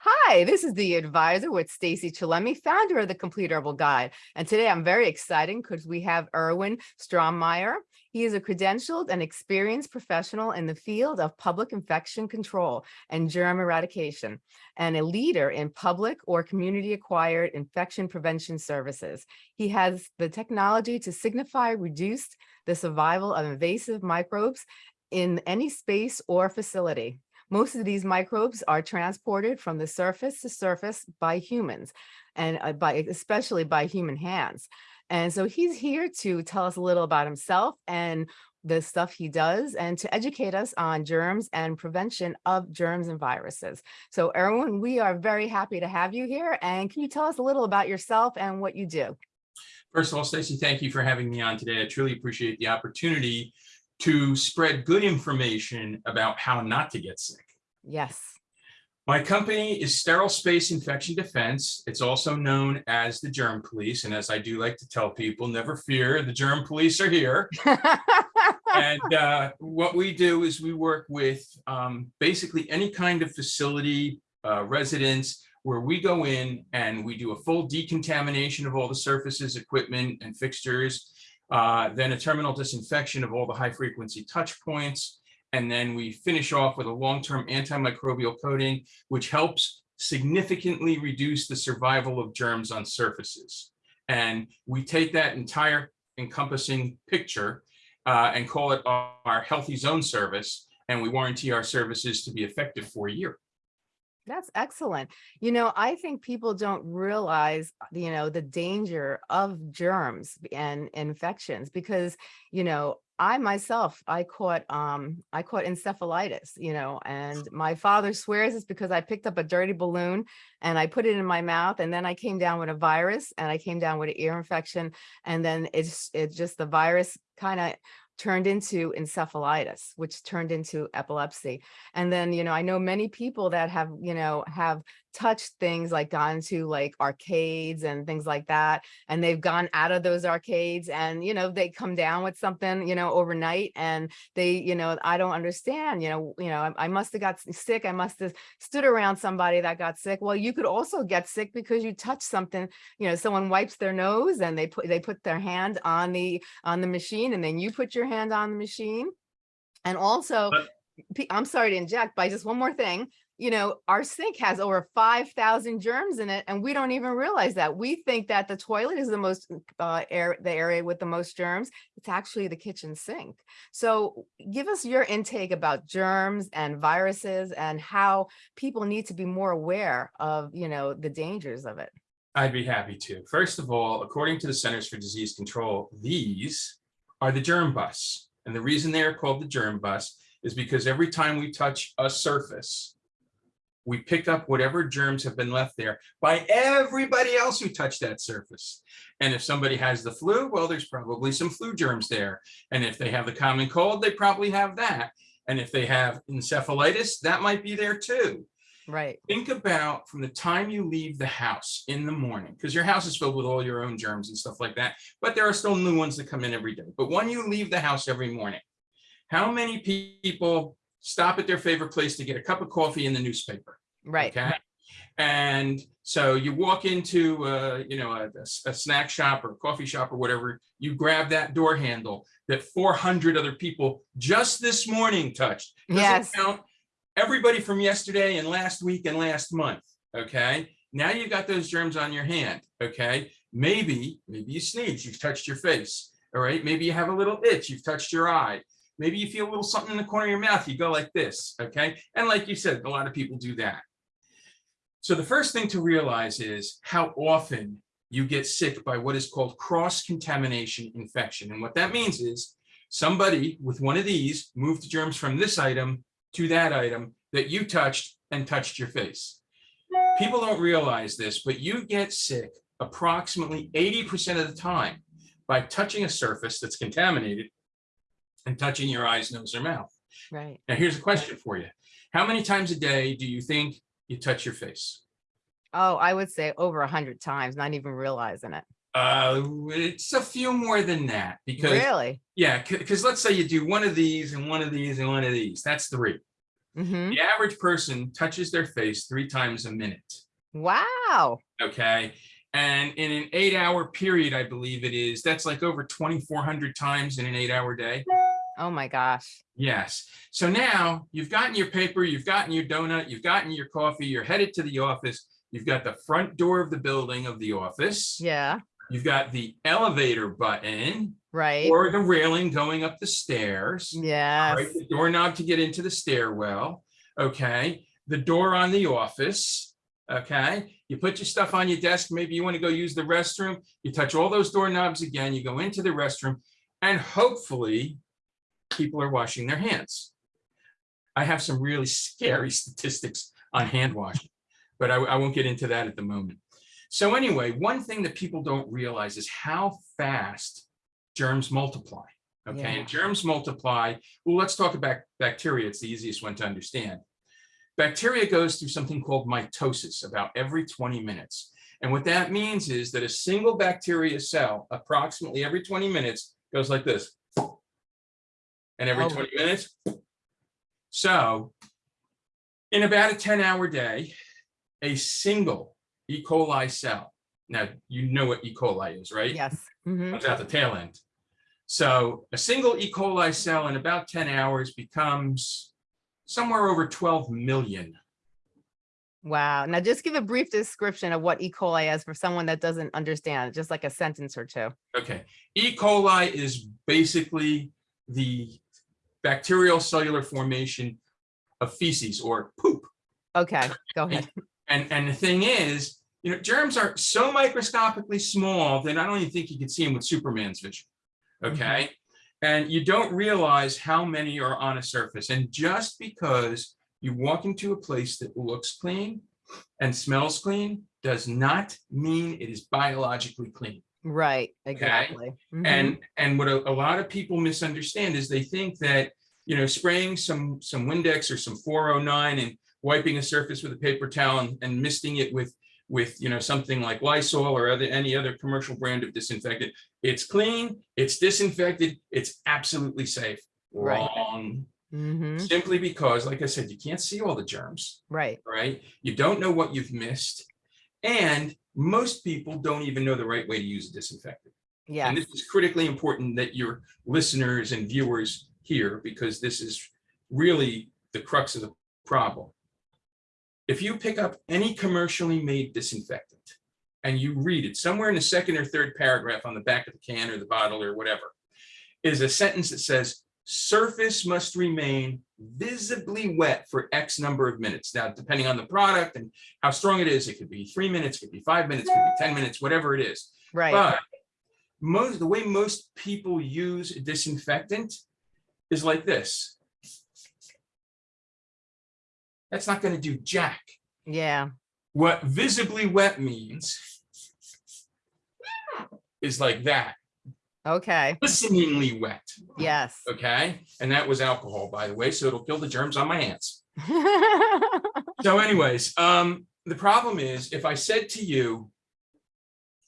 Hi, this is the advisor with Stacy Chalemi, founder of the Complete Herbal Guide. And today I'm very excited because we have Erwin Strommeyer. He is a credentialed and experienced professional in the field of public infection control and germ eradication, and a leader in public or community acquired infection prevention services. He has the technology to signify reduce the survival of invasive microbes in any space or facility. Most of these microbes are transported from the surface to surface by humans and uh, by especially by human hands. And so he's here to tell us a little about himself and the stuff he does and to educate us on germs and prevention of germs and viruses. So Erwin, we are very happy to have you here. And can you tell us a little about yourself and what you do? First of all, Stacey, thank you for having me on today. I truly appreciate the opportunity to spread good information about how not to get sick. Yes. My company is Sterile Space Infection Defense. It's also known as the Germ Police. And as I do like to tell people, never fear, the Germ Police are here. and uh, what we do is we work with um, basically any kind of facility, uh, residents, where we go in and we do a full decontamination of all the surfaces, equipment, and fixtures, uh, then a terminal disinfection of all the high frequency touch points. And then we finish off with a long-term antimicrobial coating, which helps significantly reduce the survival of germs on surfaces. And we take that entire encompassing picture uh, and call it our healthy zone service. And we warranty our services to be effective for a year. That's excellent. You know, I think people don't realize, you know, the danger of germs and infections because, you know, I myself, I caught, um, I caught encephalitis, you know, and my father swears it's because I picked up a dirty balloon and I put it in my mouth and then I came down with a virus and I came down with an ear infection and then it's, it's just the virus kind of turned into encephalitis, which turned into epilepsy. And then, you know, I know many people that have, you know, have touched things like gone to like arcades and things like that. And they've gone out of those arcades and, you know, they come down with something, you know, overnight and they, you know, I don't understand, you know, you know, I, I must have got sick. I must have stood around somebody that got sick. Well, you could also get sick because you touch something, you know, someone wipes their nose and they put, they put their hand on the, on the machine and then you put your hand on the machine. And also, I'm sorry to inject, but just one more thing you know, our sink has over 5,000 germs in it, and we don't even realize that. We think that the toilet is the most uh, air, the area with the most germs. It's actually the kitchen sink. So give us your intake about germs and viruses and how people need to be more aware of, you know, the dangers of it. I'd be happy to. First of all, according to the Centers for Disease Control, these are the germ bus. And the reason they are called the germ bus is because every time we touch a surface, we pick up whatever germs have been left there by everybody else who touched that surface. And if somebody has the flu, well, there's probably some flu germs there. And if they have the common cold, they probably have that. And if they have encephalitis, that might be there too. Right. Think about from the time you leave the house in the morning, because your house is filled with all your own germs and stuff like that, but there are still new ones that come in every day. But when you leave the house every morning, how many people stop at their favorite place to get a cup of coffee in the newspaper. Right. Okay. And so you walk into, uh, you know, a, a, snack shop or a coffee shop or whatever, you grab that door handle that 400 other people just this morning touched. Doesn't yes. count everybody from yesterday and last week and last month. Okay. Now you've got those germs on your hand. Okay. Maybe, maybe you sneeze, you've touched your face. All right. Maybe you have a little itch, you've touched your eye. Maybe you feel a little something in the corner of your mouth. You go like this, okay? And like you said, a lot of people do that. So the first thing to realize is how often you get sick by what is called cross-contamination infection. And what that means is somebody with one of these moved germs from this item to that item that you touched and touched your face. People don't realize this, but you get sick approximately 80% of the time by touching a surface that's contaminated and touching your eyes, nose, or mouth. Right. Now, here's a question for you. How many times a day do you think you touch your face? Oh, I would say over a hundred times, not even realizing it. Uh, it's a few more than that because really, yeah, because let's say you do one of these and one of these and one of these. That's three. Mhm. The average person touches their face three times a minute. Wow. Okay. And in an eight hour period, I believe it is, that's like over 2,400 times in an eight hour day. Oh my gosh. Yes. So now you've gotten your paper, you've gotten your donut, you've gotten your coffee, you're headed to the office. You've got the front door of the building of the office. Yeah. You've got the elevator button Right. or the railing going up the stairs. Yeah. Right, the doorknob to get into the stairwell. Okay. The door on the office. Okay. You put your stuff on your desk. Maybe you want to go use the restroom. You touch all those doorknobs again. You go into the restroom and hopefully people are washing their hands. I have some really scary statistics on hand washing, but I, I won't get into that at the moment. So anyway, one thing that people don't realize is how fast germs multiply. Okay, Yeah. and germs multiply. Well, let's talk about bacteria. It's the easiest one to understand. Bacteria goes through something called mitosis about every 20 minutes. And what that means is that a single bacteria cell, approximately every 20 minutes, goes like this. And every Oh. 20 minutes. So in about a 10 hour day, a single E. coli cell. Now, you know what E. coli is, right? Yes. Mhm. comes out the tail end. So a single E. coli cell in about 10 hours becomes somewhere over 12 million. Wow. Now just give a brief description of what E. coli is for someone that doesn't understand, just like a sentence or two. Okay. E. coli is basically the bacterial cellular formation of feces or poop. Okay, go ahead. And, and the thing is, you know, germs are so microscopically small that I don't even think you can see them with Superman's vision. Mm-hmm. Okay. And you don't realize how many are on a surface. And just because you walk into a place that looks clean and smells clean does not mean it is biologically clean. Right, exactly. Mhm. And and what a, a lot of people misunderstand is they think that you know spraying some some Windex or some 409 and wiping a surface with a paper towel and, and misting it with with you know something like Lysol or other any other commercial brand of disinfectant. It's clean, it's disinfected, it's absolutely safe. Right. Wrong. Mhm. Simply because, like I said, you can't see all the germs Right, right? You don't know what you've missed. And most people don't even know the right way to use a disinfectant. yeah, And this is critically important that your listeners and viewers hear because this is really the crux of the problem. If you pick up any commercially made disinfectant and you read it somewhere in the second or third paragraph on the back of the can or the bottle or whatever, is a sentence that says surface must remain visibly wet for X number of minutes. Now, depending on the product and how strong it is, it could be three minutes, could be five minutes, could be 10 minutes, whatever it is. right. But most, the way most people use a disinfectant is like this. That's not going to do jack. Yeah, What visibly wet means is like that, okay, listeningly wet, yes. okay? And that was alcohol, by the way, so it'll kill the germs on my hands. So anyways, um, the problem is if I said to you,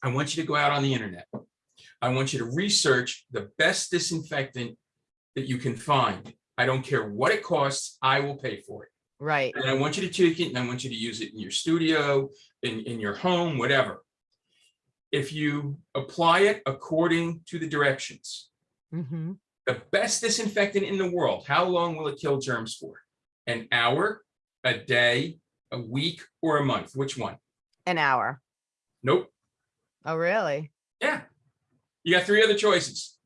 I want you to go out on the internet. I want you to research the best disinfectant that you can find. I don't care what it costs, I will pay for it. Right, And I want you to take it and I want you to use it in your studio, in, in your home, whatever. If you apply it according to the directions, Mhm. the best disinfectant in the world, how long will it kill germs for? An hour, a day, a week, or a month? Which one? an hour. Nope. Oh, really? Yeah. You got three other choices.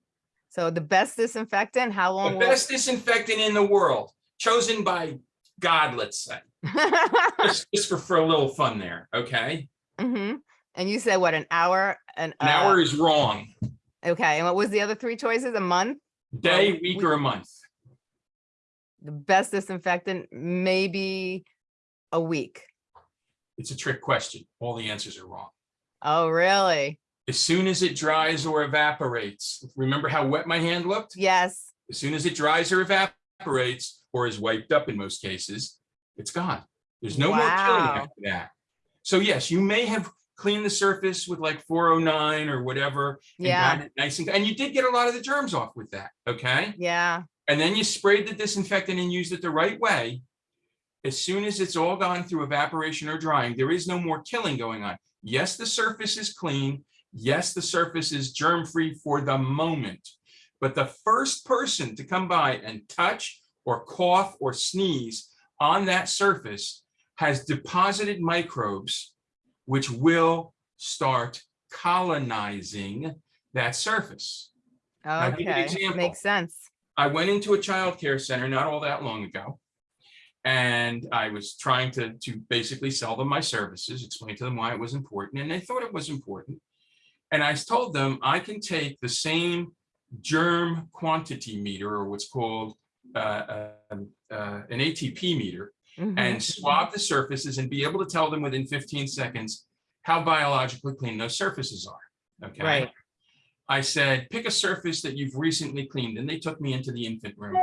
So the best disinfectant, how long The best disinfectant in the world, chosen by God, let's say, just, just for, for a little fun there, okay? Mhm. And you said what, an hour? An An uh, hour is wrong. Okay, and what was the other three choices? A month? Day, Well, week, we- or a month. The best disinfectant, maybe a week. It's a trick question. All the answers are wrong. Oh, really? As soon as it dries or evaporates, remember how wet my hand looked? Yes. As soon as it dries or evaporates or is wiped up in most cases, it's gone. There's no more killing after that. So yes, you may have cleaned the surface with like 409 or whatever. and Yeah, Nice and, and you did get a lot of the germs off with that, okay? yeah, And then you sprayed the disinfectant and used it the right way. as soon as it's all gone through evaporation or drying, there is no more killing going on. Yes, the surface is clean. Yes, the surface is germ-free for the moment. But the first person to come by and touch or cough or sneeze on that surface has deposited microbes which will start colonizing that surface. I'll give you an Okay, makes sense. I went into a child care center not all that long ago. And I was trying to, to basically sell them my services, explain to them why it was important, and they thought it was important. And I told them I can take the same germ quantity meter or what's called uh, uh, uh, an ATP meter Mhm. and swab the surfaces and be able to tell them within 15 seconds how biologically clean those surfaces are. Okay. Right. I said, pick a surface that you've recently cleaned. And they took me into the infant room.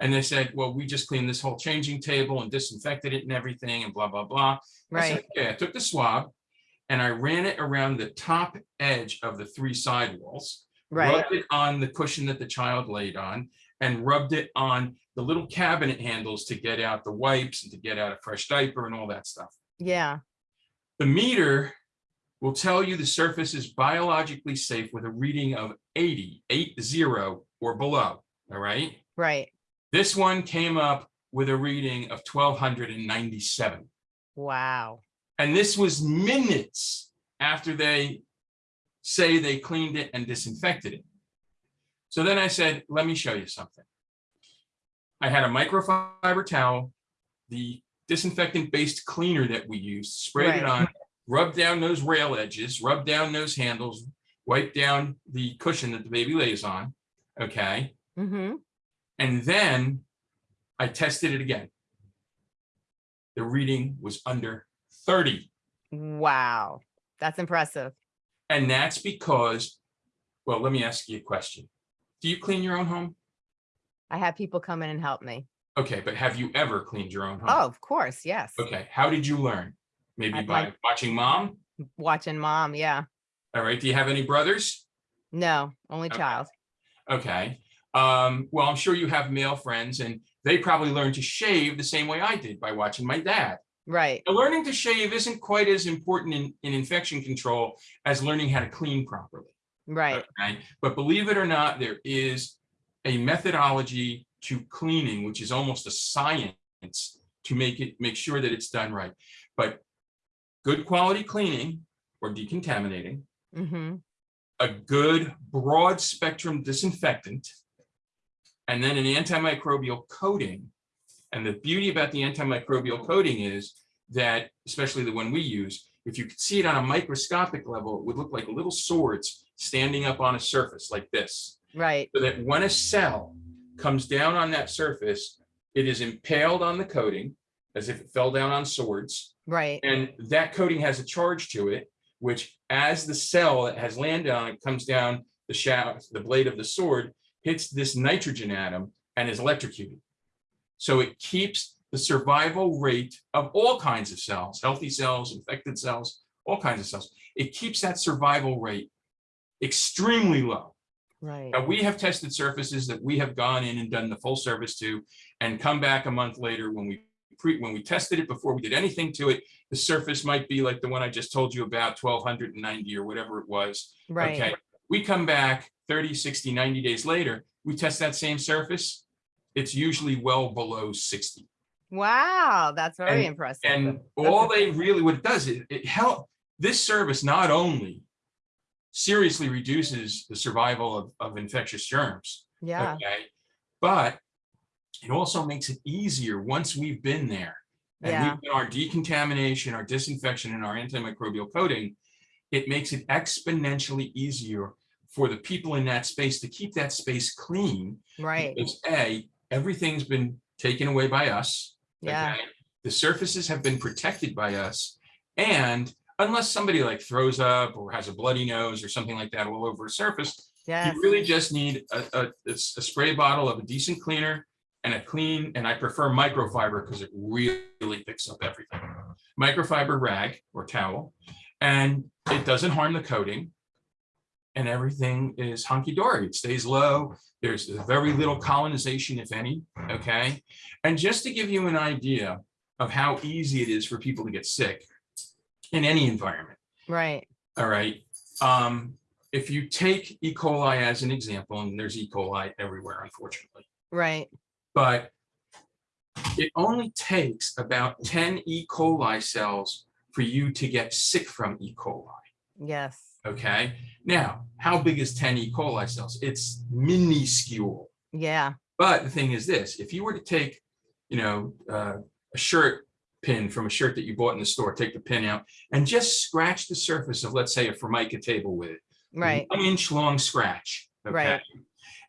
And they said, well, we just cleaned this whole changing table and disinfected it and everything and blah, blah, blah. I said, Right, Okay, I took the swab and I ran it around the top edge of the three sidewalls. right, Rubbed it on the cushion that the child laid on and rubbed it on the little cabinet handles to get out the wipes and to get out a fresh diaper and all that stuff. yeah, The meter will tell you the surface is biologically safe with a reading of 80, 80 or below, all right? right. This one came up with a reading of 1297. Wow. And this was minutes after they say they cleaned it and disinfected it. So then I said, let me show you something. I had a microfiber towel, the disinfectant-based cleaner that we used, sprayed it on, rubbed down those rail edges, rubbed down those handles, wiped down the cushion that the baby lays on, okay? Mm-hmm. And then I tested it again. The reading was under 30. Wow. That's impressive. And that's because, well, let me ask you a question. Do you clean your own home? I have people come in and help me. Okay, but have you ever cleaned your own home? Oh, of course, yes. Okay, how did you learn? Maybe I'd by like- watching mom? Watching mom, yeah. All right, do you have any brothers? No, only Okay. child. Okay, um, well, I'm sure you have male friends and they probably learned to shave the same way I did by watching my dad. Right, Now, learning to shave isn't quite as important in, in infection control as learning how to clean properly. Right, Okay, but believe it or not, there is a methodology to cleaning, which is almost a science to make it, make sure that it's done right. But good quality cleaning or decontaminating, mm-hmm, a good broad spectrum disinfectant, and then an antimicrobial coating. And the beauty about the antimicrobial coating is that, especially the one we use, if you could see it on a microscopic level, it would look like little swords standing up on a surface like this. right, So that when a cell comes down on that surface, it is impaled on the coating as if it fell down on swords. right, And that coating has a charge to it, which as the cell that has landed on it comes down the shaft, the blade of the sword, hits this nitrogen atom and is electrocuted. So it keeps the survival rate of all kinds of cells, healthy cells, infected cells, all kinds of cells. It keeps that survival rate extremely low. right. Now, we have tested surfaces that we have gone in and done the full service to and come back a month later when we pre, when we tested it before we did anything to it, the surface might be like the one I just told you about, 1290 or whatever it was. Right. Okay, we come back 30, 60, 90 days later, we test that same surface. It's usually well below 60. wow, that's very And- impressive. And That's all they really, what it does, is it help, this service not only seriously reduces the survival of, of infectious germs, Yeah, Okay, but it also makes it easier once we've been there. And Yeah. we've done our decontamination, our disinfection, and our antimicrobial coating. It makes it exponentially easier for the people in that space to keep that space clean. right, Because A, everything's been taken away by us. yeah, okay? The surfaces have been protected by us. And unless somebody like throws up or has a bloody nose or something like that all over a surface, yes, you really just need a spray bottle of a decent cleaner and a clean, and I prefer microfiber because it really picks up everything. Microfiber rag or towel, and it doesn't harm the coating. And everything is hunky-dory. It stays low. There's very little colonization, if any, okay? And just to give you an idea of how easy it is for people to get sick in any environment. Right. All right. Um, if you take E. coli as an example, and there's E. coli everywhere, unfortunately, Right. but it only takes about 10 E. coli cells for you to get sick from E. coli. Yes. Okay. Now, how big is 10 E. coli cells? It's minuscule. Yeah. But the thing is this, if you were to take, you know, uh, a shirt pin from a shirt that you bought in the store, take the pin out and just scratch the surface of, let's say, a Formica table with it. Right. One inch long scratch. Okay. Right.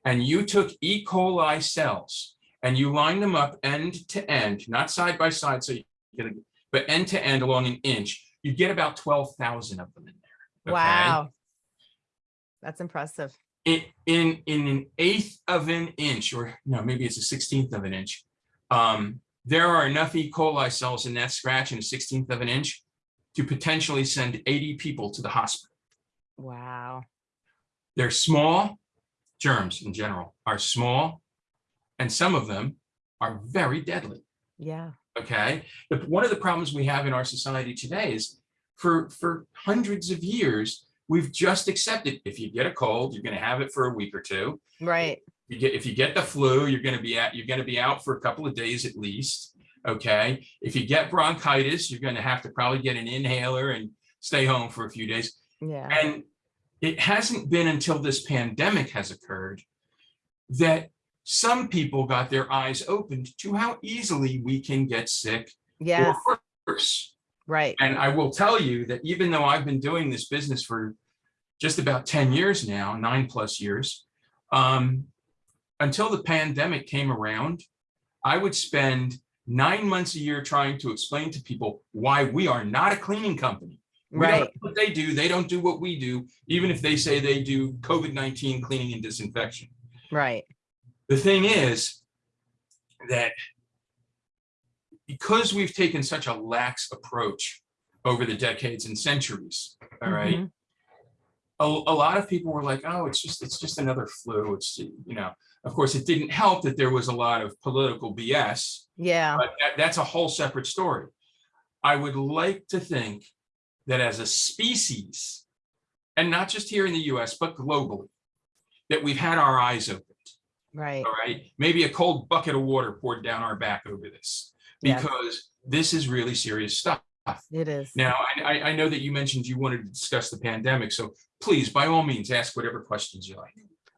And you took E. coli cells and you lined them up end to end, not side by side, so you get, a- but end to end along an inch, you get about 12,000 of them in there. okay? Wow. That's impressive. in in in an eighth of an inch, or no, maybe it's a sixteenth of an inch. Um, there are enough E. coli cells in that scratch in a sixteenth of an inch to potentially send 80 people to the hospital. Wow. They're small, germs in general are small, and some of them are very deadly. Yeah. Okay. The, one of the problems we have in our society today is for, for hundreds of years, we've just accepted if you get a cold, you're going to have it for a week or two. Right. You get, if you get the flu, you're going to be at, you're going to be out for a couple of days at least. Okay. If you get bronchitis, you're going to have to probably get an inhaler and stay home for a few days. Yeah. And it hasn't been until this pandemic has occurred that some people got their eyes opened to how easily we can get sick Yes. or worse. Right. And I will tell you that even though I've been doing this business for just about 10 years now, nine plus years, um, until the pandemic came around, I would spend nine months a year trying to explain to people why we are not a cleaning company. We Right. what they do, they don't do what we do, even if they say they do COVID-19 cleaning and disinfection. Right. The thing is that because we've taken such a lax approach over the decades and centuries, all right, Mhm. a, a lot of people were like, oh, it's just, it's just another flu. It's, you know, of course, it didn't help that there was a lot of political BS, Yeah. but that, that's a whole separate story. I would like to think that as a species, and not just here in the US, but globally, that we've had our eyes opened Right. all right? Maybe a cold bucket of water poured down our back over this Yes. because this is really serious stuff. It is. Now, I, I- I know that you mentioned you wanted to discuss the pandemic, so please, by all means, ask whatever questions you like.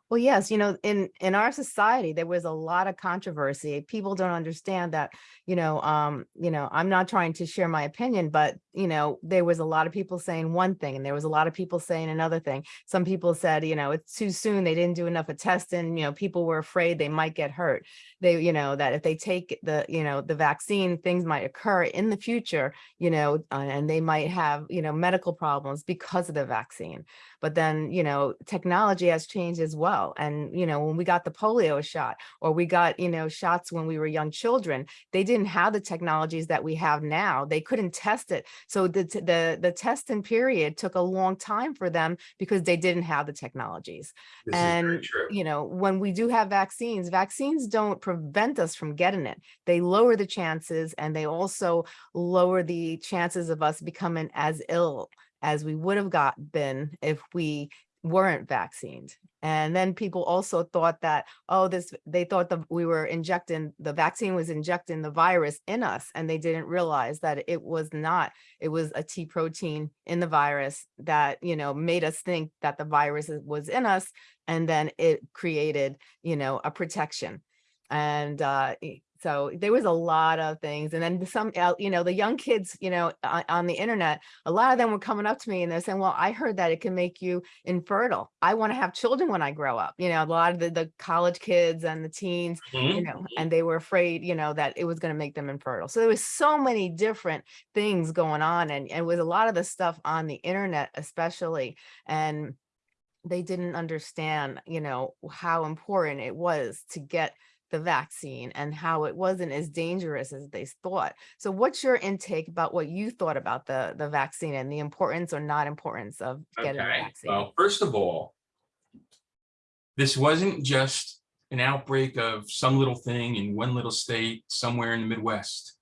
Well, yes, you know, in in our society, there was a lot of controversy. People don't understand that, you know, um, you know, I'm not trying to share my opinion, but you know, there was a lot of people saying one thing and there was a lot of people saying another thing. Some people said, you know, it's too soon. They didn't do enough of testing. You know, people were afraid they might get hurt. They, you know, that if they take the, you know, the vaccine, things might occur in the future, you know, uh, and they might have, you know, medical problems because of the vaccine but then you know technology has changed as well and you know when we got the polio shot or we got you know shots when we were young children they didn't have the technologies that we have now they couldn't test it so the the the testing period took a long time for them because they didn't have the technologies. This and you know when we do have vaccines vaccines don't prevent us from getting it. They lower the chances and they also lower the chances of us becoming as ill as we would have got been if we weren't vaccinated. And then people also thought that oh this they thought that we were injecting the vaccine was injecting the virus in us and they didn't realize that it was not. It was a T protein in the virus that you know made us think that the virus was in us and then it created you know a protection. And uh so there was a lot of things and then some you know the young kids you know on, on the internet a lot of them were coming up to me and they're saying well i heard that it can make you infertile. I want to have children when i grow up. You know a lot of the, the college kids and the teens you Mhm. know and they were afraid you know that it was going to make them infertile. So there was so many different things going on and, and with a lot of the stuff on the internet especially and they didn't understand you know how important it was to get the vaccine and how it wasn't as dangerous as they thought so what's your intake about what you thought about the the vaccine and the importance or not importance of getting the Okay, vaccine well, first of all, this wasn't just an outbreak of some little thing in one little state somewhere in the Midwest.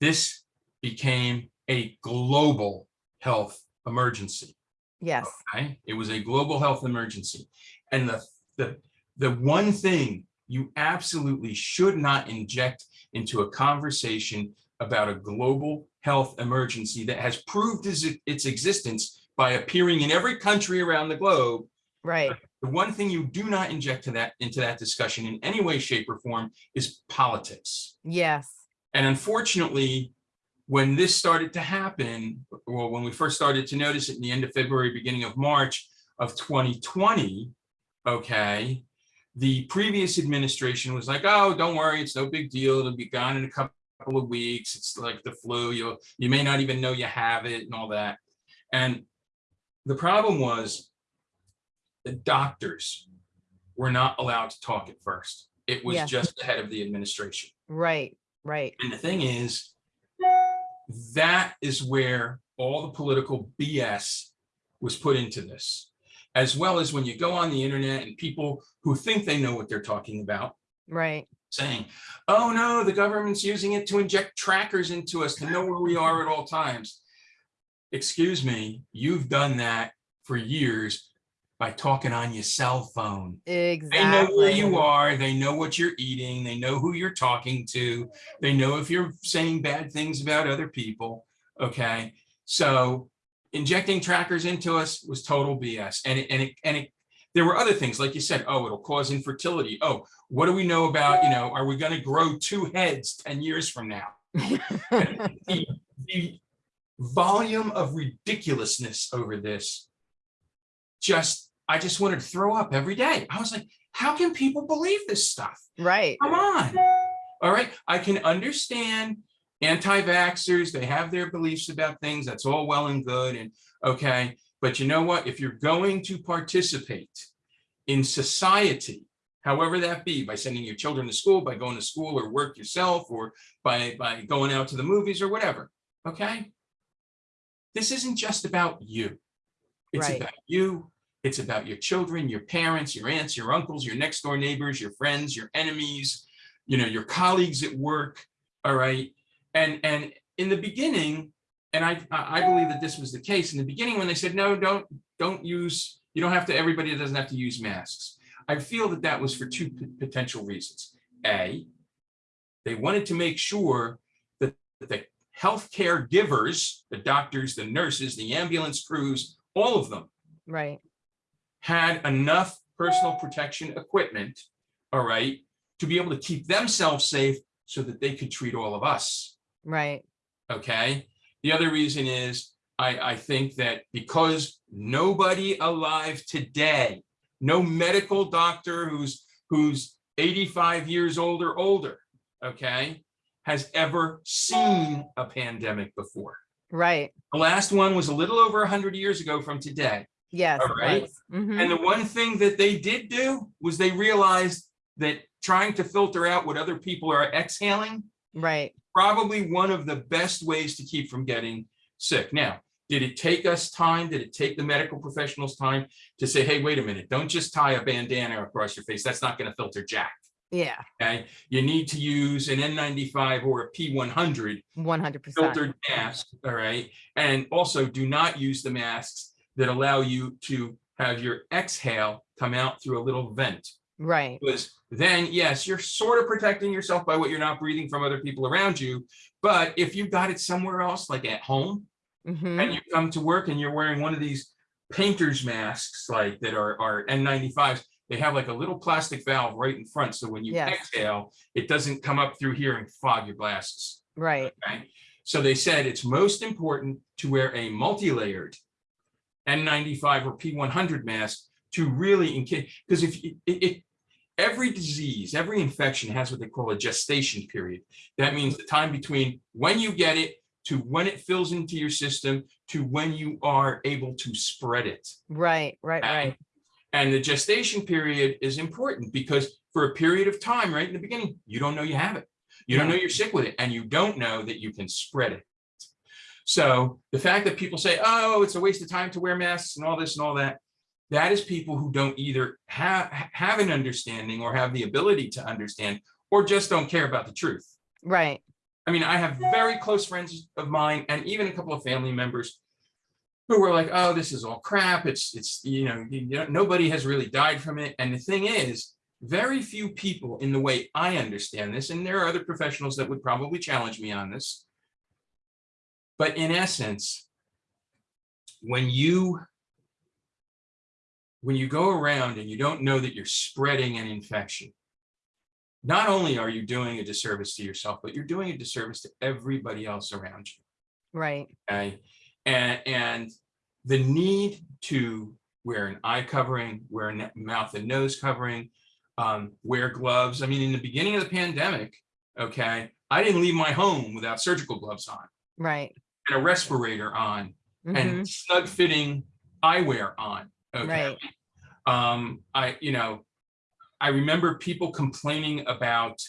this became a global health emergency. Yes, Okay, it was a global health emergency. And the, the, the one thing you absolutely should not inject into a conversation about a global health emergency that has proved its, its existence by appearing in every country around the globe. right. The one thing you do not inject to that, into that discussion in any way, shape or form is politics. Yes, And unfortunately, when this started to happen, well, when we first started to notice it in the end of February, beginning of March of 2020, okay, the previous administration was like, oh, don't worry, it's no big deal. It'll be gone in a couple of weeks. It's like the flu. You'll, you may not even know you have it and all that. And the problem was the doctors were not allowed to talk at first. It was Yeah. just the head of the administration. right, right. And the thing is, that is where all the political BS was put into this. As well as when you go on the internet and people who think they know what they're talking about Right, saying, oh no, the government's using it to inject trackers into us to know where we are at all times. Excuse me, you've done that for years by talking on your cell phone. Exactly. They know where you are, they know what you're eating, they know who you're talking to, they know if you're saying bad things about other people, okay? So injecting trackers into us was total BS, and it, and it, and it, there were other things, like you said, oh, it'll cause infertility. Oh, what do we know about, you know, are we gonna grow two heads ten years from now? The, the volume of ridiculousness over this just, I just wanted to throw up every day. I was like, how can people believe this stuff? Right, Come on. All right, I can understand anti-vaxxers, they have their beliefs about things, that's all well and good and okay. But you know what? If you're going to participate in society, however that be, by sending your children to school, by going to school or work yourself, or by, by going out to the movies or whatever, okay? This isn't just about you. It's Right. about you, it's about your children, your parents, your aunts, your uncles, your next door neighbors, your friends, your enemies, you know, your colleagues at work, all right? And, and in the beginning, and I, I believe that this was the case in the beginning when they said, no, don't, don't use, you don't have to, everybody doesn't have to use masks. I feel that that was for two potential reasons. A, they wanted to make sure that the healthcare givers, the doctors, the nurses, the ambulance crews, all of them right, had enough personal protection equipment, all right, to be able to keep themselves safe so that they could treat all of us, right, okay? The other reason is, I, I think that because nobody alive today, no medical doctor who's, who's 85 years old or older, okay, has ever seen a pandemic before. right. The last one was a little over 100 years ago from today. Yes, All right. Mhm. And the one thing that they did do was they realized that trying to filter out what other people are exhaling, Right, probably one of the best ways to keep from getting sick. Now, did it take us time? Did it take the medical professionals time to say, hey, wait a minute, don't just tie a bandana across your face. That's not going to filter jack. yeah, Okay. You need to use an N95 or a P100 one hundred percent. filtered mask, all right? And also do not use the masks that allow you to have your exhale come out through a little vent. Right, Because then, yes, you're sort of protecting yourself by what you're not breathing from other people around you. But if you got it somewhere else, like at home, mhm, and you come to work and you're wearing one of these painter's masks, like that are, are N95s, they have like a little plastic valve right in front. So when you Yes. exhale, it doesn't come up through here and fog your glasses. right, Okay, so they said it's most important to wear a multi-layered N95 or P100 mask to really, in because if it, it, every disease, every infection has what they call a gestation period. That means the time between when you get it to when it fills into your system to when you are able to spread it. right, right, And- right, And the gestation period is important because for a period of time, right in the beginning, you don't know you have it. You don't know you're sick with it and you don't know that you can spread it. So the fact that people say, oh, it's a waste of time to wear masks and all this and all that, that is people who don't either have, have an understanding or have the ability to understand or just don't care about the truth. right, I mean, I have very close friends of mine and even a couple of family members who were like, oh, this is all crap. It's, it's, you know, you know, nobody has really died from it. And the thing is, very few people in the way I understand this, and there are other professionals that would probably challenge me on this. But in essence, when you when you go around and you don't know that you're spreading an infection, not only are you doing a disservice to yourself, but you're doing a disservice to everybody else around you. Right. Okay. And, and the need to wear an eye covering, wear a mouth and nose covering, um, wear gloves. I mean, in the beginning of the pandemic, okay, I didn't leave my home without surgical gloves on Right. and a respirator on Mhm. and snug fitting eyewear on. Okay. Right. Um, I, you know, I remember people complaining about,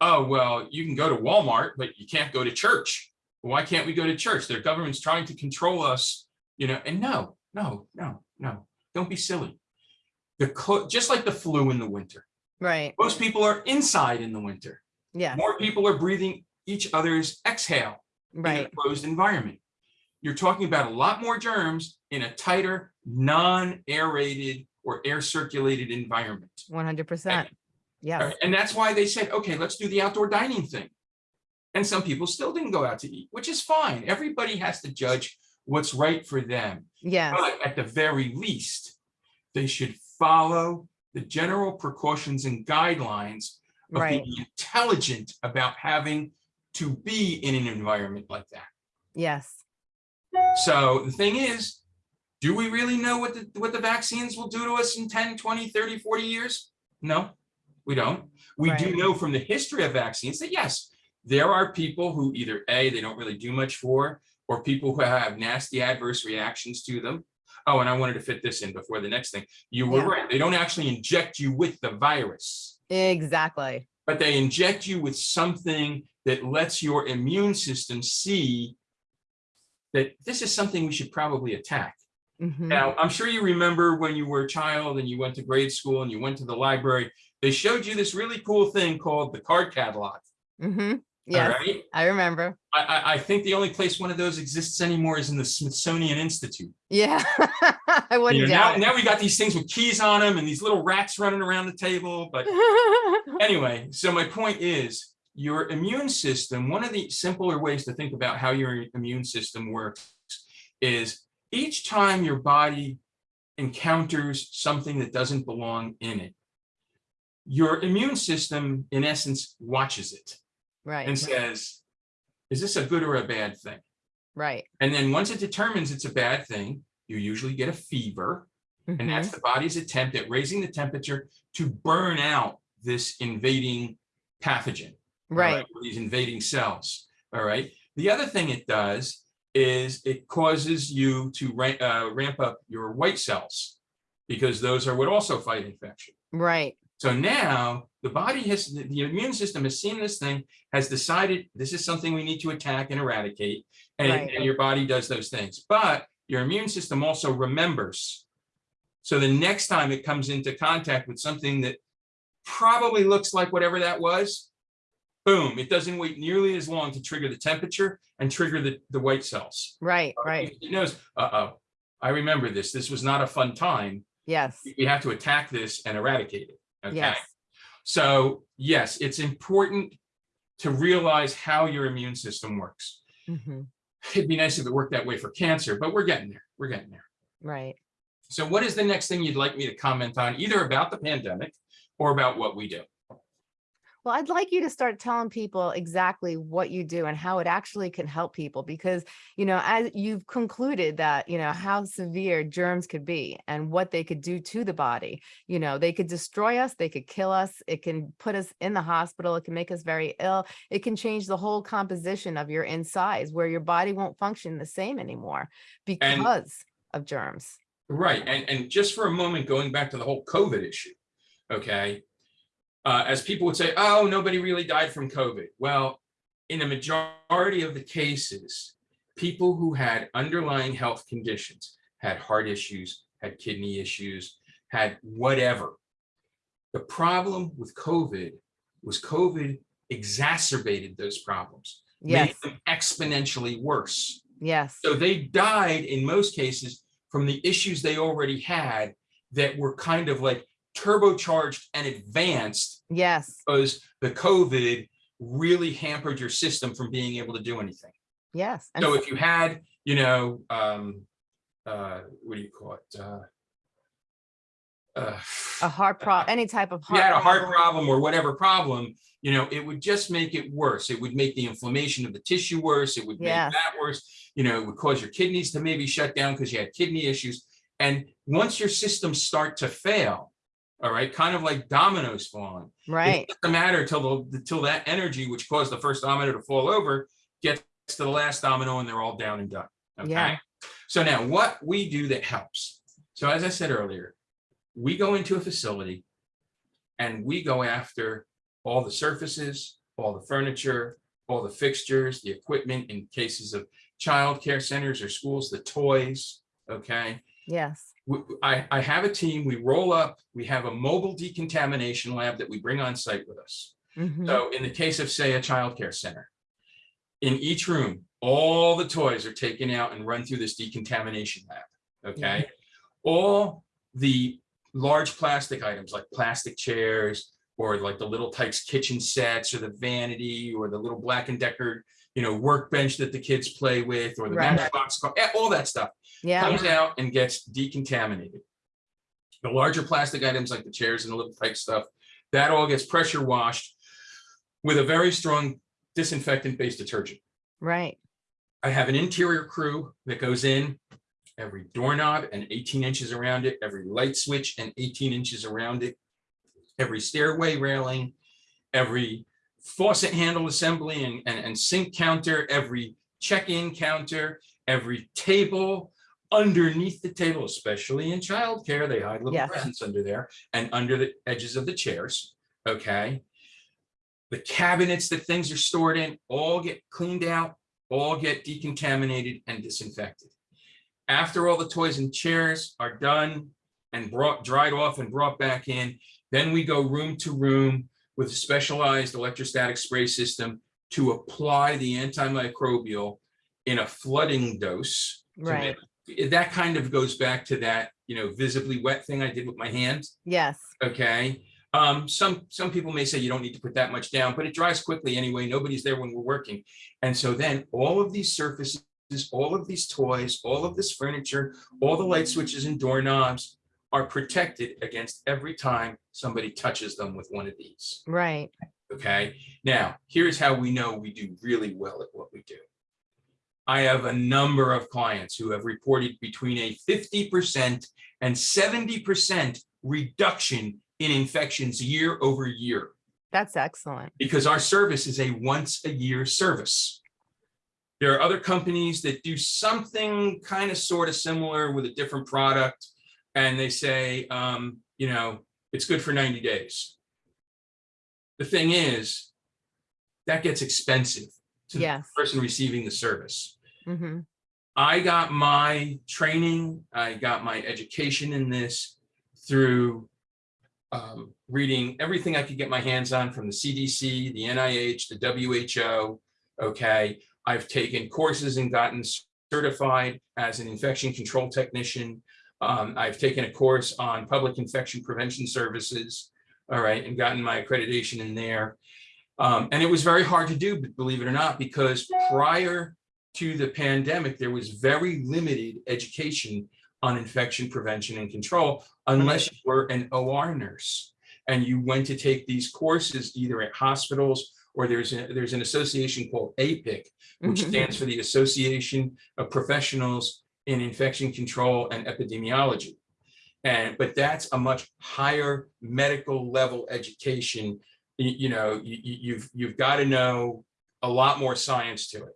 oh, well, you can go to Walmart, but you can't go to church. Why can't we go to church? Their government's trying to control us, you know, and no, no, no, no, don't be silly. The just like the flu in the winter, Right. most people are inside in the winter. Yeah. More people are breathing each other's exhale in Right. a closed environment. You're talking about a lot more germs in a tighter, non-aerated or air circulated environment. One hundred percent. Yeah. And that's why they said, okay, let's do the outdoor dining thing. And some people still didn't go out to eat, which is fine. Everybody has to judge what's right for them. Yeah. But at the very least, they should follow the general precautions and guidelines of Right. being intelligent about having to be in an environment like that. Yes. So the thing is, do we really know what the, what the vaccines will do to us in 10, 20, 30, 40 years? No, we don't. We do know from the history of vaccines that yes, there are people who either A, they don't really do much for, or people who have nasty adverse reactions to them. Oh, and I wanted to fit this in before the next thing. You were Yeah. right. They don't actually inject you with the virus, Exactly. but they inject you with something that lets your immune system see that this is something we should probably attack. Mhm. Now, I'm sure you remember when you were a child and you went to grade school and you went to the library, they showed you this really cool thing called the card catalog. Mhm. All Yes. right. I remember. I, I, I think the only place one of those exists anymore is in the Smithsonian Institute. Yeah. I You wouldn't know, now, doubt now we got these things with keys on them and these little rats running around the table. But anyway, so my point is your immune system, one of the simpler ways to think about how your immune system works is each time your body encounters something that doesn't belong in it, your immune system, in essence, watches it Right. and says, is this a good or a bad thing? Right. And then once it determines it's a bad thing, you usually get a fever. And Mhm. that's the body's attempt at raising the temperature to burn out this invading pathogen. Right. or These invading cells, all right? The other thing it does is it causes you to ra- uh, ramp up your white cells because those are what also fight infection. Right. So now the body has, the the immune system has seen this thing, has decided this is something we need to attack and eradicate. And, Right. and your body does those things, but your immune system also remembers. So the next time it comes into contact with something that probably looks like whatever that was, boom, it doesn't wait nearly as long to trigger the temperature and trigger the, the white cells. Right. Right. It knows, uh-oh, I remember this. This was not a fun time Yes. we have to attack this and eradicate it. Okay. Yes. So yes, it's important to realize how your immune system works. Mhm. It'd be nice if it worked that way for cancer, but we're getting there. We're getting there. Right. So what is the next thing you'd like me to comment on, either about the pandemic or about what we do? Well, I'd like you to start telling people exactly what you do and how it actually can help people because, you know, as you've concluded that, you know, how severe germs could be and what they could do to the body. You know, they could destroy us, they could kill us, it can put us in the hospital, it can make us very ill. It can change the whole composition of your insides where your body won't function the same anymore because of germs. Right, and, and just for a moment, going back to the whole COVID issue, okay? Uh, as people would say, oh, nobody really died from COVID. Well, in a majority of the cases, people who had underlying health conditions, had heart issues, had kidney issues, had whatever. The problem with COVID was COVID exacerbated those problems. made them exponentially worse. yes, So they died in most cases from the issues they already had that were kind of like turbocharged and advanced yes, because the COVID really hampered your system from being able to do anything. yes. And So if you had, you know, um, uh, what do you call it? Uh, uh, a heart prob, any type of heart. you had a heart problem, problem or whatever problem, you know, it would just make it worse. It would make the inflammation of the tissue worse. It would make Yes. that worse. You know, it would cause your kidneys to maybe shut down because you had kidney issues. And once your systems start to fail, all right, kind of like dominoes falling, Right, it doesn't matter till the, till that energy, which caused the first domino to fall over, gets to the last domino and they're all down and done. Okay. Yeah. So now what we do that helps. So as I said earlier, we go into a facility and we go after all the surfaces, all the furniture, all the fixtures, the equipment in cases of childcare centers or schools, the toys, okay? yes, I, I have a team, we roll up, we have a mobile decontamination lab that we bring on site with us. mhm, So in the case of, say, a childcare center, in each room, all the toys are taken out and run through this decontamination lab, okay? All the large plastic items like plastic chairs or like the little Tikes kitchen sets or the vanity or the little Black and Decker, you know, workbench that the kids play with or the Right. Matchbox, eh, all that stuff yeah, comes out and gets decontaminated. The larger plastic items like the chairs and the little type stuff, that all gets pressure washed with a very strong disinfectant based detergent. right, I have an interior crew that goes in every doorknob and 18 inches around it, every light switch and 18 inches around it, every stairway railing, every faucet handle assembly and, and, and sink counter, every check-in counter, every table, underneath the table, especially in childcare, they hide little Yes. presents under there and under the edges of the chairs, okay? The cabinets that things are stored in all get cleaned out, all get decontaminated and disinfected. After all the toys and chairs are done and brought, dried off and brought back in, then we go room to room with a specialized electrostatic spray system to apply the antimicrobial in a flooding dose. to right, make- That kind of goes back to that, you know, visibly wet thing I did with my hands yes, okay? Um, some, some people may say you don't need to put that much down, but it dries quickly anyway. Nobody's there when we're working. And so then all of these surfaces, all of these toys, all of this furniture, all the light switches and doorknobs are protected against every time somebody touches them with one of these, right, okay? Now, here's how we know we do really well at what we do. I have a number of clients who have reported between a fifty percent and seventy percent reduction in infections year over year that's excellent, because our service is a once a year service. There are other companies that do something kind of sort of similar with a different product. And they say, um, you know, it's good for 90 days. The thing is, that gets expensive to the person receiving the service. hmm I got my training, I got my education in this through um, reading everything I could get my hands on from the CDC, the NIH, the WHO. Okay, I've taken courses and gotten certified as an infection control technician. Um, I've taken a course on public infection prevention services. All right, and gotten my accreditation in there. Um, and it was very hard to do, believe it or not, because prior to the pandemic, there was very limited education on infection prevention and control unless you were an OR nurse and you went to take these courses either at hospitals or there's a, there's an association called APIC, which Mhm. stands for the Association of Professionals in Infection Control and Epidemiology. And but that's a much higher medical level education. You, you know, you, you- you've you've got to know a lot more science to it.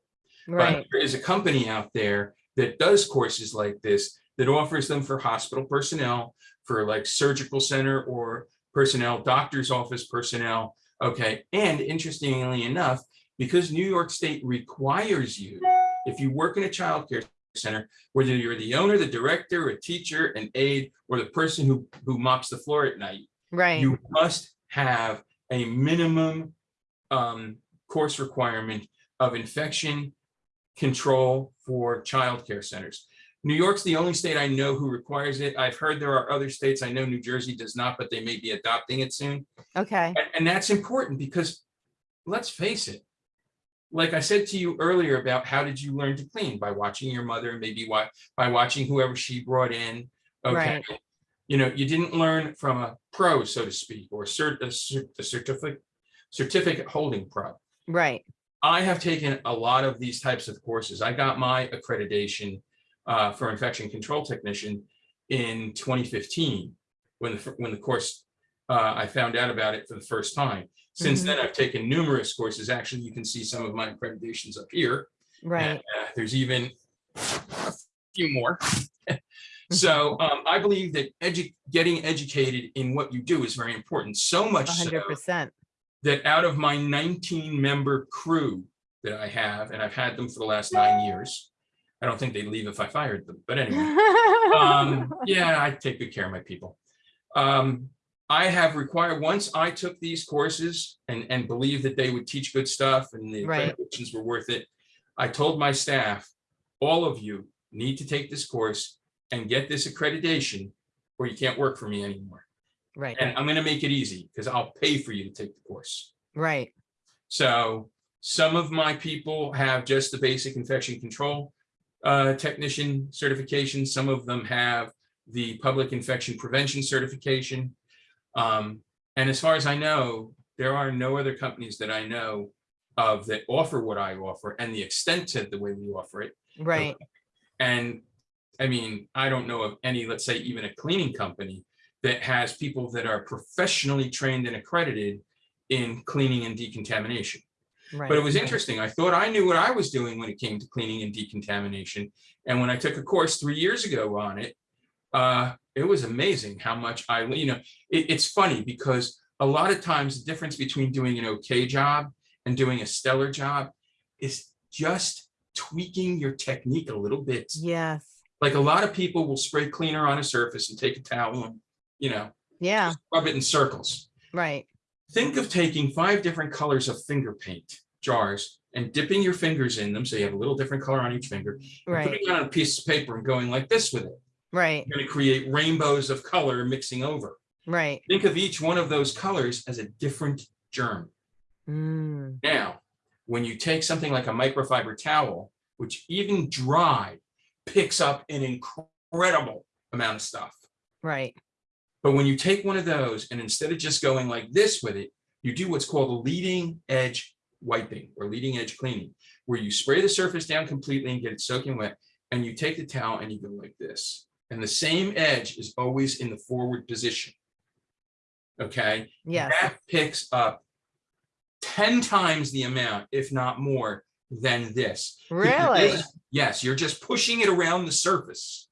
right, But there is a company out there that does courses like this, that offers them for hospital personnel, for like surgical center or personnel, doctor's office personnel. Okay, and interestingly enough, because New York State requires you, if you work in a childcare center, whether you're the owner, the director, a teacher, an aide, or the person who, who mops the floor at night, right, you must have a minimum um, course requirement of infection control for childcare centers. New York's the only state I know who requires it. I've heard there are other states. I know New Jersey does not, but they may be adopting it soon. Okay, And, and that's important because let's face it. Like I said to you earlier about how did you learn to clean? By watching your mother, maybe why, by watching whoever she brought in. Okay. Right. You know, you didn't learn from a pro, so to speak, or cert, a cert- a certificate, certificate holding pro. right, I have taken a lot of these types of courses. I got my accreditation uh, for infection control technician in 2015, when the, when the course, uh, I found out about it for the first time. Since Mhm. then, I've taken numerous courses. Actually, you can see some of my accreditations up here. right, And, uh, There's even a few more. So um, I believe that edu- getting educated in what you do is very important, so much so hundred percent. that out of my 19 member crew that I have, and I've had them for the last nine years. I don't think they'd leave if I fired them, but anyway, um, yeah, I take good care of my people. Um, I have required, once I took these courses and, and believed that they would teach good stuff and the Right. accreditations were worth it. I told my staff, all of you need to take this course and get this accreditation or you can't work for me anymore. Right, And I'm gonna make it easy because I'll pay for you to take the course. right, So some of my people have just the basic infection control uh, technician certification. Some of them have the public infection prevention certification. Um, And as far as I know, there are no other companies that I know of that offer what I offer and the extent to the way we offer it. right, And I mean, I don't know of any, let's say even a cleaning company that has people that are professionally trained and accredited in cleaning and decontamination. right. But it was interesting. I thought I knew what I was doing when it came to cleaning and decontamination. And when I took a course three years ago on it, uh, it was amazing how much I, you know, it- it's funny because a lot of times the difference between doing an okay job and doing a stellar job is just tweaking your technique a little bit. Yes, Like a lot of people will spray cleaner on a surface and take a towel and, you know, yeah, rub it in circles. right, Think of taking five different colors of finger paint jars and dipping your fingers in them, so you have a little different color on each finger. right, Putting it on a piece of paper and going like this with it. right, You're gonna create rainbows of color mixing over. right. Think of each one of those colors as a different germ. Mm, Now, when you take something like a microfiber towel, which even dry picks up an incredible amount of stuff. right, But when you take one of those and instead of just going like this with it, you do what's called a leading edge wiping or leading edge cleaning, where you spray the surface down completely and get it soaking wet. And you take the towel and you go like this. And the same edge is always in the forward position. Okay, Yeah. that picks up 10 times the amount, if not more, than this. really, Yes, you're just pushing it around the surface.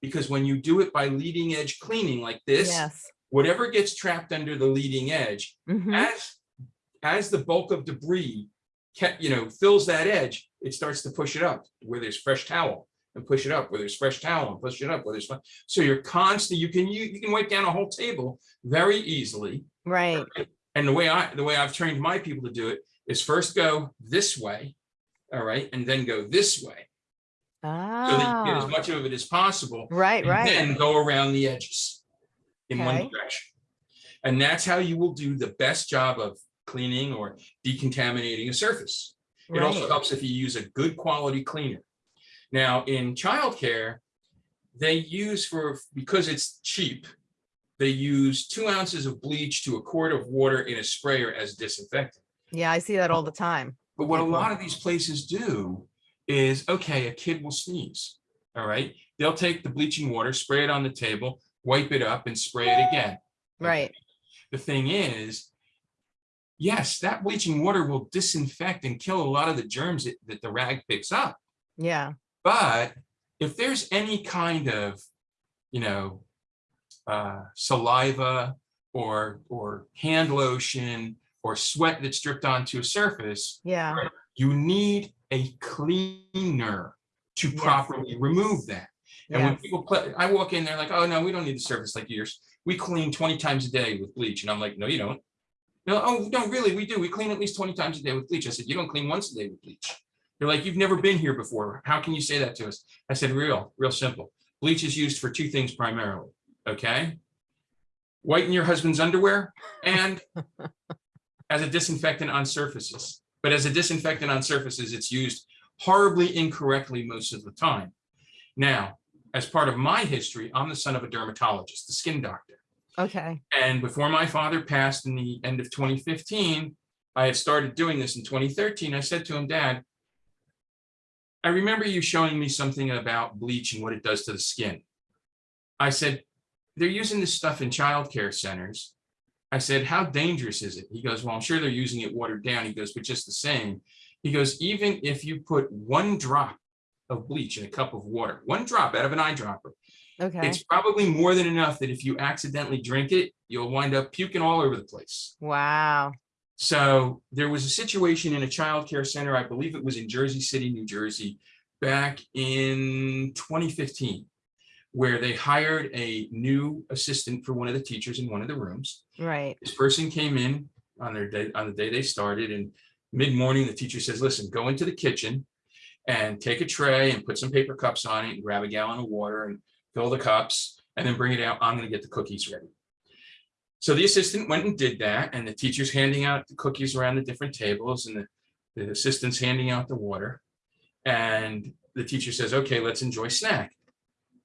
Because when you do it by leading edge cleaning like this, yes. whatever gets trapped under the leading edge, mhm, as, as the bulk of debris kept, you know, fills that edge, it starts to push it up where there's fresh towel and push it up where there's fresh towel and push it up where there's, so you're constant, you can, you, you can wipe down a whole table very easily. Right, And the way I, the way I've trained my people to do it is first go this way, all right, and then go this way. So that you get as ah, much of it as possible. right, and right, Then go around the edges in one direction. And that's how you will do the best job of cleaning or decontaminating a surface. It also helps if you use a good quality cleaner. Now, in childcare, they use for, because it's cheap, they use two ounces of bleach to a quart of water in a sprayer as disinfectant. Yeah, I see that all the time, But what a lot of these places do is, okay, a kid will sneeze, all right? They'll take the bleaching water, spray it on the table, wipe it up and spray it again. right, The thing is, yes, that bleaching water will disinfect and kill a lot of the germs that, that the rag picks up. yeah, But if there's any kind of, you know, uh, saliva or, or hand lotion or sweat that's dripped onto a surface, yeah, you need a cleaner to Yes. properly remove that. And when people play, I walk in, they're like, oh, no, we don't need the surface like yours. We clean 20 times a day with bleach. And I'm like, no, you don't. No, oh, no, really, we do. We clean at least twenty times a day with bleach. I said, you don't clean once a day with bleach. They're like, you've never been here before. How can you say that to us? I said, real, real simple. Bleach is used for two things primarily, okay? Whiten your husband's underwear and as a disinfectant on surfaces. But as a disinfectant on surfaces, it's used horribly incorrectly most of the time. Now, as part of my history, I'm the son of a dermatologist, the skin doctor. Okay, And before my father passed in the end of 2015, I had started doing this in 2013. I said to him, Dad, I remember you showing me something about bleach and what it does to the skin. I said, they're using this stuff in childcare centers. I said, how dangerous is it? He goes, well, I'm sure they're using it watered down. He goes, but just the same. He goes, even if you put one drop of bleach in a cup of water, one drop out of an eyedropper, okay, it's probably more than enough that if you accidentally drink it, you'll wind up puking all over the place. wow, So there was a situation in a childcare center, I believe it was in Jersey City, New Jersey, back in 2015, where they hired a new assistant for one of the teachers in one of the rooms. right, This person came in on their day, on the day they started and mid-morning, the teacher says, listen, go into the kitchen and take a tray and put some paper cups on it and grab a gallon of water and fill the cups and then bring it out. I'm gonna get the cookies ready. So the assistant went and did that and the teacher's handing out the cookies around the different tables and the, the assistant's handing out the water. And the teacher says, okay, let's enjoy snack.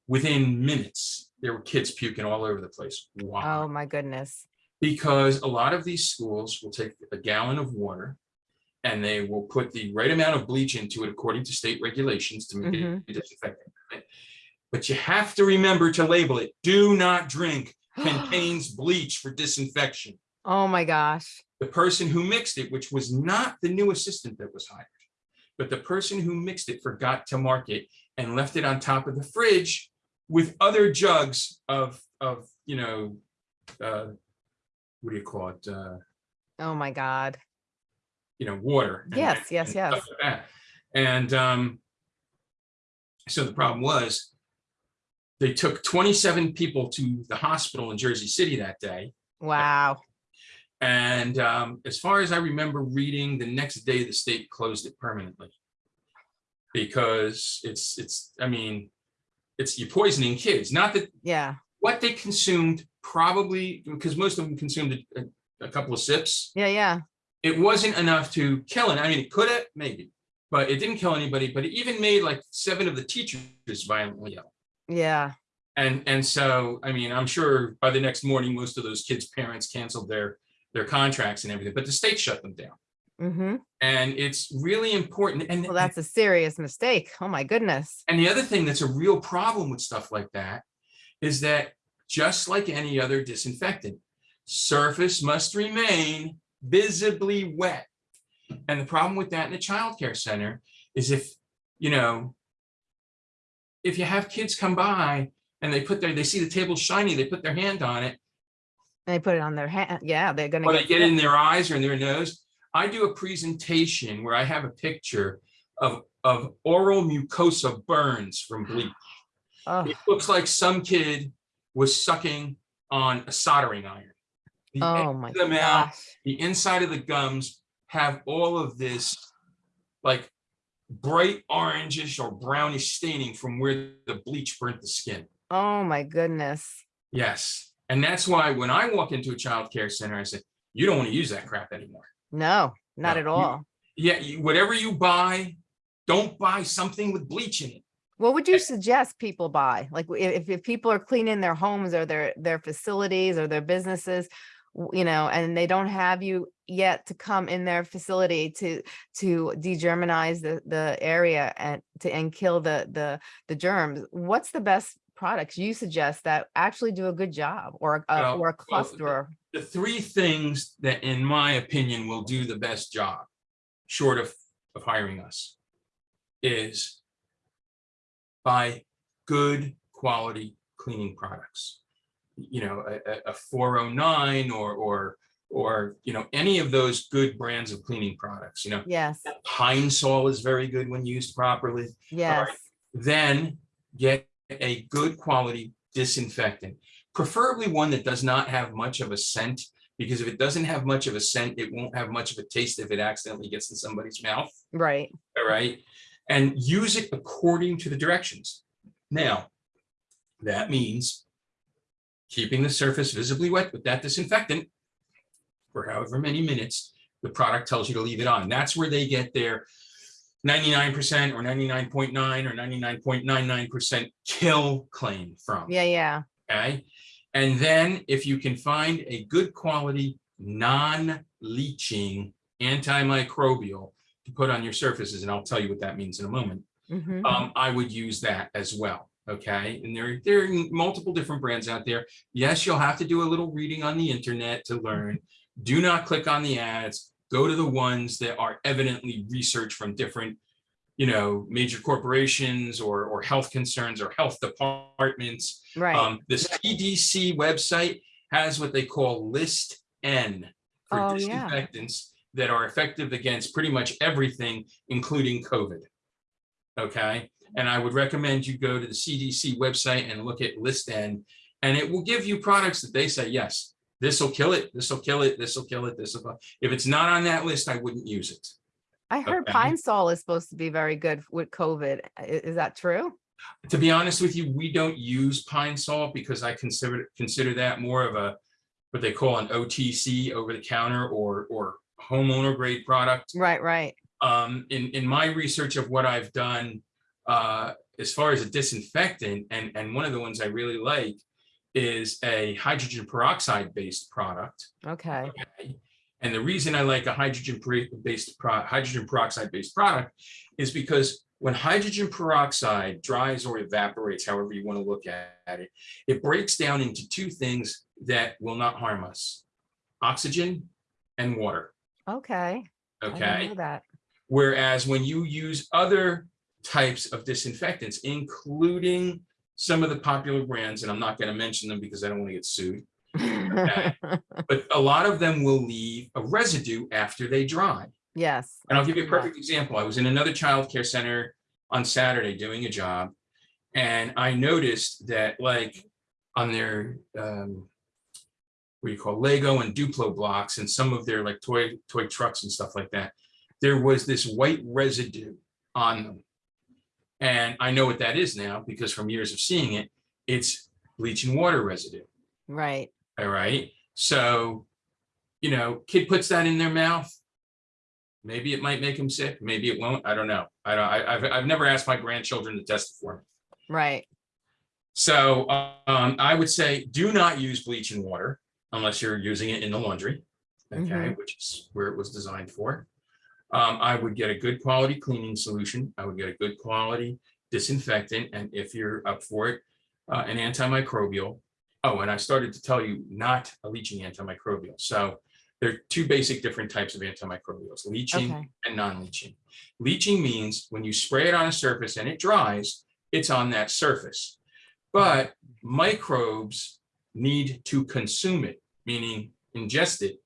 Within minutes, there were kids puking all over the place. Why? oh my goodness, because a lot of these schools will take a gallon of water and they will put the right amount of bleach into it according to state regulations to make Mhm. it disinfectant. right? But you have to remember to label it, do not drink contains bleach for disinfection. oh my gosh, The person who mixed it, which was not the new assistant that was hired, but the person who mixed it forgot to mark it and left it on top of the fridge with other jugs of, of, you know, uh, what do you call it? Uh, oh my God, you know, water. and- Yes, yes, and yes. like. And um, so the problem was they took 27 people to the hospital in Jersey City that day. wow, And um, as far as I remember reading, the next day the state closed it permanently. Because it's, it's, I mean, it's, you're poisoning kids, not that yeah, what they consumed probably, because most of them consumed a, a couple of sips. yeah, yeah, it wasn't enough to kill it. I mean, it could have, maybe, but it didn't kill anybody, but it even made like seven of the teachers violently ill. yeah, And, and so, I mean, I'm sure by the next morning, most of those kids' parents canceled their, their contracts and everything, but the state shut them down. Mm-hmm, And it's really important. And, well, that's a serious mistake, oh my goodness, and the other thing that's a real problem with stuff like that is that just like any other disinfectant, surface must remain visibly wet. And the problem with that in a childcare center is if, you know, if you have kids come by and they put their, they see the table shiny, they put their hand on it, And they put it on their hand, yeah, they're gonna or they get get it in their eyes or in their nose. I do a presentation where I have a picture of, of oral mucosa burns from bleach. Oh, It looks like some kid was sucking on a soldering iron. The oh my of the mouth, gosh, the inside of the gums have all of this like bright orangish or brownish staining from where the bleach burnt the skin. oh my goodness, Yes. And that's why when I walk into a child care center, I say, you don't want to use that crap anymore. No, not No, at you- all. Yeah, you- whatever you buy, don't buy something with bleach in it. What would you eh. suggest people buy? Like if, if people are cleaning their homes or their, their facilities or their businesses, you know, and they don't have you yet to come in their facility to, to degermanize the, the area and to, and kill the, the, the germs, what's the best products you suggest that actually do a good job or, a- uh, Well, or a well, cluster? the three things that, in my opinion, will do the best job, short of, of hiring us, is buy good quality cleaning products. You know, a, a- a 409 or, or, or, you know, any of those good brands of cleaning products, you know, Yes, Pine Sol is very good when used properly. yes, Then get a good quality disinfectant, preferably one that does not have much of a scent Because if it doesn't have much of a scent, it won't have much of a taste if it accidentally gets in somebody's mouth. Right. All right. And use it according to the directions. Now, that means keeping the surface visibly wet with that disinfectant for however many minutes the product tells you to leave it on. That's where they get their 99% or 99.9 or 99.99% kill claim from. Yeah, yeah. Okay. And then if you can find a good quality, non-leaching antimicrobial to put on your surfaces, and I'll tell you what that means in a moment, Mhm. um, I would use that as well. Okay. And there, there are multiple different brands out there. Yes, you'll have to do a little reading on the internet to learn. Do not click on the ads. Go to the ones that are evidently researched from different, you know, major corporations or, or health concerns or health departments. Right. Um, the CDC website has what they call list N for Oh, yeah. disinfectants that are effective against pretty much everything, including COVID. Okay, and I would recommend you go to the CDC website and look at list N, and it will give you products that they say, yes, this will kill it, this will kill it, this will kill it, this will. If it's not on that list, I wouldn't use it. I heard okay. Pine Sol is supposed to be very good with COVID. Is that true? To be honest with you, we don't use pine Sol because I consider consider that more of a what they call an OTC over the counter or or homeowner grade product. Right, right. Um, in in my research of what I've done uh, as far as a disinfectant, and and one of the ones I really like is a hydrogen peroxide based product. Okay. Okay. And the reason I like a hydrogen based pro- hydrogen peroxide based product is because when hydrogen peroxide dries or evaporates, however you want to look at, it, it breaks down into two things that will not harm us: oxygen and water. Okay. I Okay. know that. Whereas when you use other types of disinfectants, including some of the popular brands, and I'm not going to mention them because I don't want to get sued, but a lot of them will leave a residue after they dry. Yes. And I'll give you a perfect example. I was in another childcare center on Saturday doing a job. And I noticed that like on their um, what do you call Lego and Duplo blocks and some of their like toy toy trucks and stuff like that, there was this white residue on them. And I know what that is now because from years of seeing it, it's bleach and water residue. Right. All right. So, you know, kid puts that in their mouth. Maybe it might make him sick. Maybe it won't. I don't know. I don't, I, I've, I've never asked my grandchildren to test it for me. Right. So um, I would say do not use bleach and water unless you're using it in the laundry. Okay, Mhm. which is where it was designed for. Um, I would get a good quality cleaning solution. I would get a good quality disinfectant. And if you're up for it, uh, an antimicrobial. Oh, and I started to tell you not a leaching antimicrobial. So there are two basic different types of antimicrobials, leaching Okay. and non-leaching. Leaching means when you spray it on a surface and it dries, it's on that surface. But microbes need to consume it, meaning ingest it,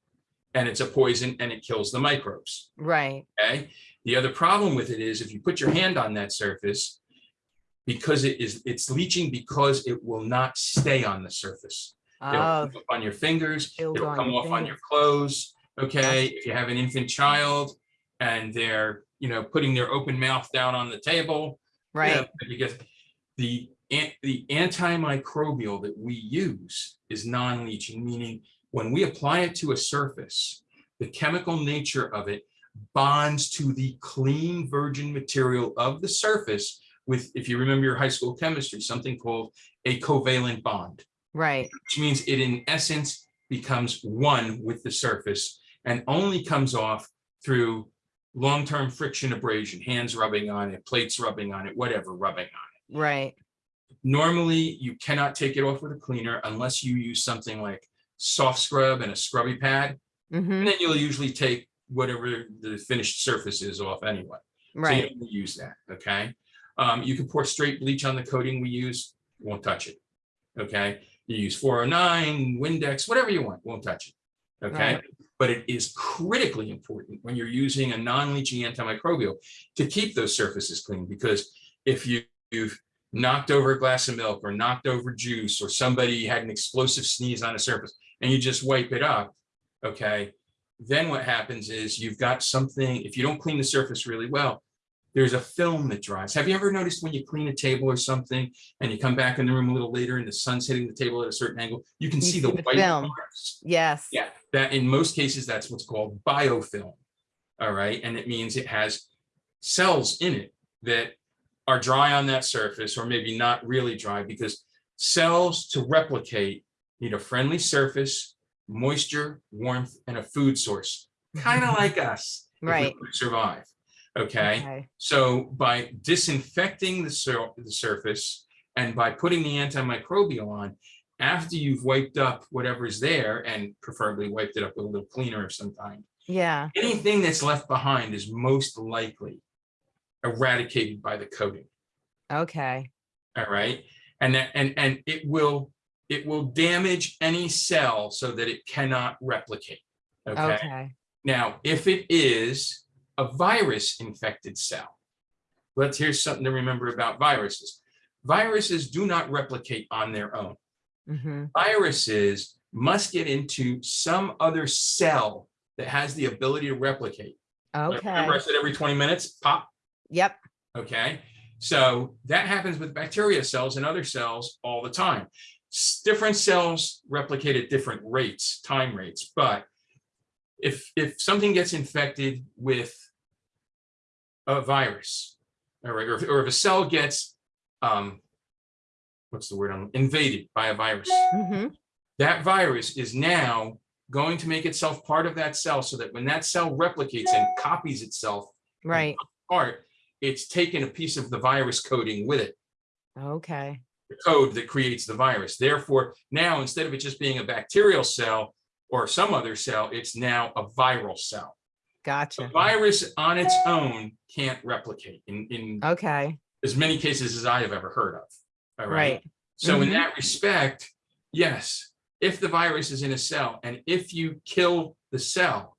and it's a poison and it kills the microbes. Right. Okay. The other problem with it is if you put your hand on that surface, because it is it's leaching because it will not stay on the surface. It'll Oh, come up on your fingers, It'll it'll come off on your clothes. Okay, if you have an infant child and they're, you know, putting their open mouth down on the table. you know, right. Because the, the antimicrobial that we use is non-leaching, meaning when we apply it to a surface, the chemical nature of it bonds to the clean virgin material of the surface with, if you remember your high school chemistry, something called a covalent bond Right. which means it in essence becomes one with the surface and only comes off through long-term friction abrasion, hands rubbing on it, plates rubbing on it, whatever rubbing on it. Right. Normally, you cannot take it off with a cleaner unless you use something like soft scrub and a scrubby pad, hmm and then you'll usually take whatever the finished surface is off anyway. So you Right. don't use that, okay? Um, you can pour straight bleach on the coating we use, won't touch it. Okay, you use 409, Windex, whatever you want, won't touch it. Okay, Right. but it is critically important when you're using a non-leaching antimicrobial to keep those surfaces clean because if you, you've knocked over a glass of milk or knocked over juice or somebody had an explosive sneeze on a surface and you just wipe it up, okay, then what happens is you've got something, if you don't clean the surface really well, there's a film that dries. Have you ever noticed when you clean a table or something and you come back in the room a little later and the sun's hitting the table at a certain angle, you can You see the see the white film. marks. Yes. Yeah, that in most cases, that's what's called biofilm. All right, and it means it has cells in it that are dry on that surface or maybe not really dry because cells to replicate need a friendly surface, moisture, warmth, and a food source, kind of like us. Right. Survive, okay? Okay. So by disinfecting the sur- the surface and by putting the antimicrobial on, after you've wiped up whatever's there and preferably wiped it up with a little cleaner of some kind, Yeah. anything that's left behind is most likely eradicated by the coating. Okay. All right. And that, and, and it will, it will damage any cell so that it cannot replicate. Okay. Okay. Now, if it is a virus infected cell, let's here's something to remember about viruses. Viruses do not replicate on their own. hmm Viruses must get into some other cell that has the ability to replicate. Okay. Remember I said every 20 minutes, pop, Yep. okay? So that happens with bacteria cells and other cells all the time. Different cells replicate at different rates, time rates, but if, if something gets infected with a virus, all right, or if, or if a cell gets, um, what's the word, um, invaded by a virus, hmm that virus is now going to make itself part of that cell so that when that cell replicates and copies itself Right. part, it's taken a piece of the virus coding with it, Okay. The code that creates the virus. Therefore, now instead of it just being a bacterial cell or some other cell, it's now a viral cell. Gotcha. virus on its own can't replicate in, in Okay. as many cases as I have ever heard of. All right. Right. So in Mhm. that respect, yes, if the virus is in a cell and if you kill the cell,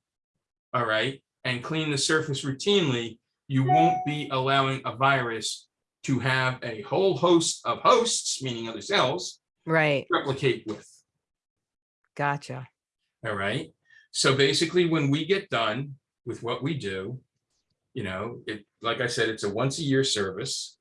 all right, and clean the surface routinely, you won't be allowing a virus to have a whole host of hosts, meaning other cells, Right. replicate with. Gotcha. All right. So basically, when we get done with what we do, you know, it, like I said, it's a once a year service.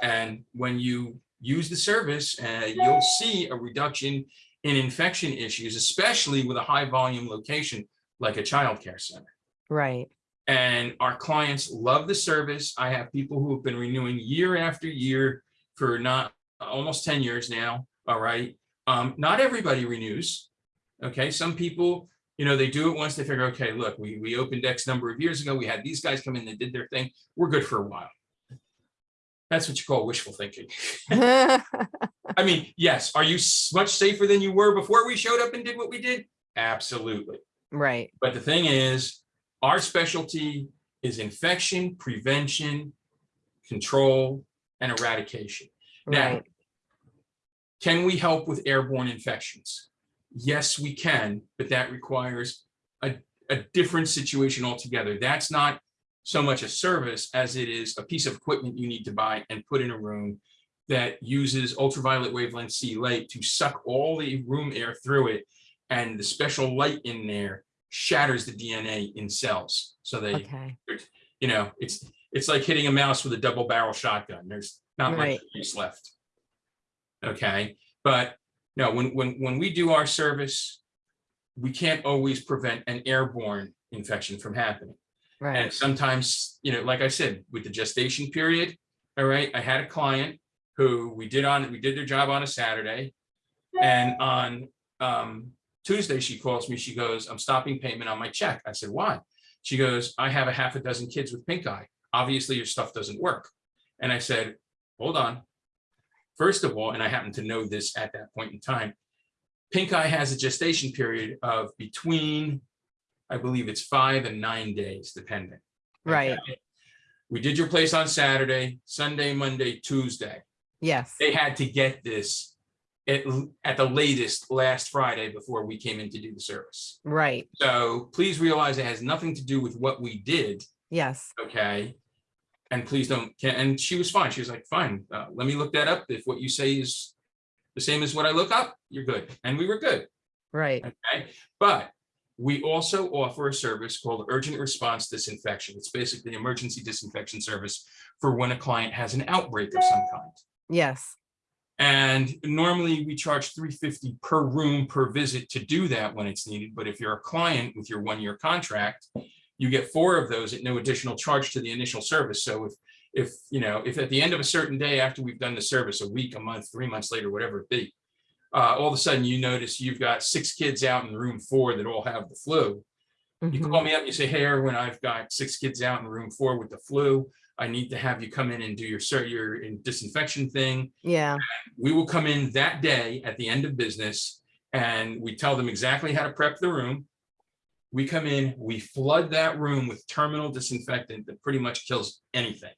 And when you use the service, uh, you'll see a reduction in infection issues, especially with a high volume location like a childcare center. Right. And our clients love the service. I have people who have been renewing year after year for not almost 10 years now. All right. Um, not everybody renews. Okay. Some people, you know, they do it once they figure, okay, look, we, we opened X number of years ago. We had these guys come in, they did their thing. We're good for a while. That's what you call wishful thinking. I mean, yes. Are you much safer than you were before we showed up and did what we did? Absolutely. right. But the thing is, our specialty is infection, prevention, control, and eradication. Now, can we help with airborne infections? Yes, we can, but that requires a, a different situation altogether. That's not so much a service as it is a piece of equipment you need to buy and put in a room that uses ultraviolet wavelength C light to suck all the room air through it. And the special light in there shatters the DNA in cells. So they, Okay. you know, it's, it's like hitting a mouse with a double barrel shotgun. There's not much use left. Okay, but no, when, when, when we do our service, we can't always prevent an airborne infection from happening. Right. And sometimes, you know, like I said, with the gestation period, all right, I had a client who we did on, we did their job on a Saturday. And on um Tuesday, she calls me, she goes, I'm stopping payment on my check. I said, why? She goes, I have a half a dozen kids with pink eye. Obviously, your stuff doesn't work. And I said, hold on. First of all, and I happen to know this at that point in time, pink eye has a gestation period of between, I believe it's five and nine days, depending. Right. Okay? We did your place on Saturday, Sunday, Monday, Tuesday. Yes. They had to get this at, at the latest last Friday before we came in to do the service. Right. So please realize it has nothing to do with what we did, Yes. okay? And please don't, can- and she was fine. She was like, fine, uh, let me look that up. If what you say is the same as what I look up, you're good. And we were good. Right. Okay, but We also offer a service called urgent response disinfection. It's basically emergency disinfection service for when a client has an outbreak of some kind. Yes. And normally we charge 350 per room per visit to do that when it's needed. But if you're a client with your one-year contract, you get four of those at no additional charge to the initial service. So if, if, you know, if at the end of a certain day after we've done the service, a week, a month, three months later, whatever it be, uh, all of a sudden you notice you've got six kids out in room four that all have the flu. You Mhm. call me up and you say, hey, Erwin, I've got six kids out in room four with the flu. I need to have you come in and do your, your disinfection thing Yeah. we will come in that day at the end of business and we tell them exactly how to prep the room. We come in, we flood that room with terminal disinfectant that pretty much kills anything.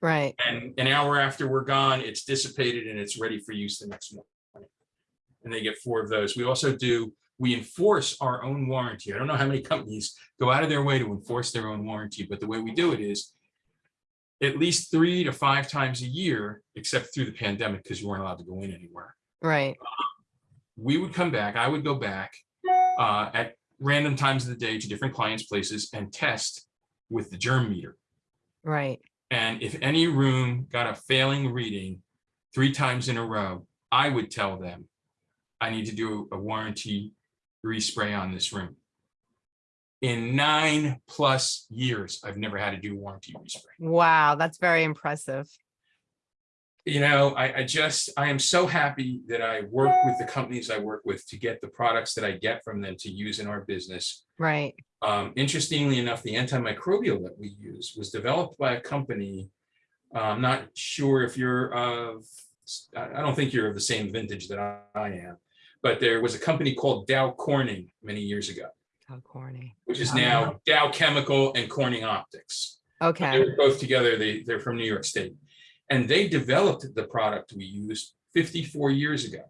Right. And an hour after we're gone, it's dissipated and it's ready for use the next morning. And they get four of those. We also do, we enforce our own warranty. I don't know how many companies go out of their way to enforce their own warranty, but the way we do it is at least three to five times a year, except through the pandemic, because you weren't allowed to go in anywhere Right. we would come back, I would go back uh, at random times of the day to different clients' places and test with the germ meter. Right. And if any room got a failing reading three times in a row, I would tell them, I need to do a warranty respray on this room. In nine plus years, I've never had to do warranty respray. Wow. That's very impressive. you know, I, I just, I am so happy that I work with the companies I work with to get the products that I get from them to use in our business. Right. Um, interestingly enough, the antimicrobial that we use was developed by a company. uh, I'm not sure if you're of, I don't think you're of the same vintage that I am. But there was a company called Dow Corning many years ago, How corny. which is Oh, now Dow Chemical and Corning Optics. Okay. They Okay. were both together, they, they're from New York State. And they developed the product we use 54 years ago.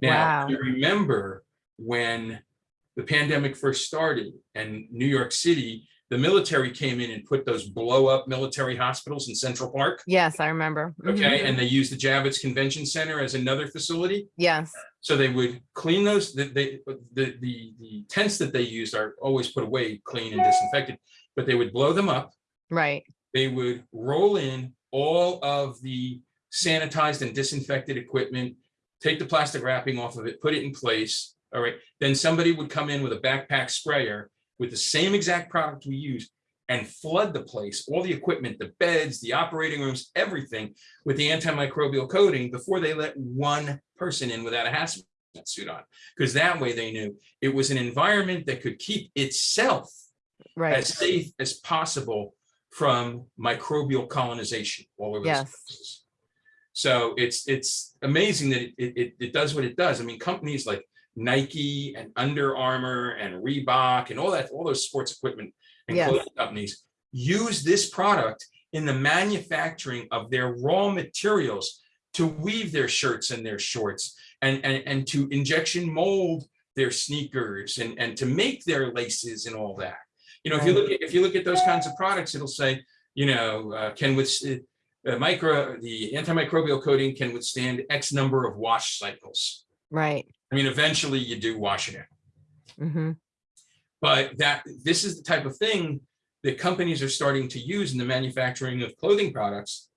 Now, Wow. you remember when the pandemic first started and New York City, the military came in and put those blow up military hospitals in Central Park. Yes, I remember. Mhm. Okay, and they used the Javits Convention Center as another facility. Yes. So they would clean those, the, the, the, the, the tents that they used are always put away, clean and disinfected, but they would blow them up Right. they would roll in all of the sanitized and disinfected equipment, take the plastic wrapping off of it, put it in place. All right, then somebody would come in with a backpack sprayer with the same exact product we use and flood the place, all the equipment, the beds, the operating rooms, everything with the antimicrobial coating before they let one person in without a hazmat suit on. Because that way they knew it was an environment that could keep itself Right. as safe as possible from microbial colonization all over Yes. place. So it's it's amazing that it, it it does what it does. I mean, companies like Nike and Under Armour and Reebok and all that, all those sports equipment and Yes. clothing companies use this product in the manufacturing of their raw materials to weave their shirts and their shorts and and and to injection mold their sneakers and and to make their laces and all that. You know, if you look at if you look at those kinds of products, it'll say, you know, uh, can with uh, micro the antimicrobial coating can withstand X number of wash cycles. Right. I mean, eventually you do wash it out, hmm but that this is the type of thing that companies are starting to use in the manufacturing of clothing products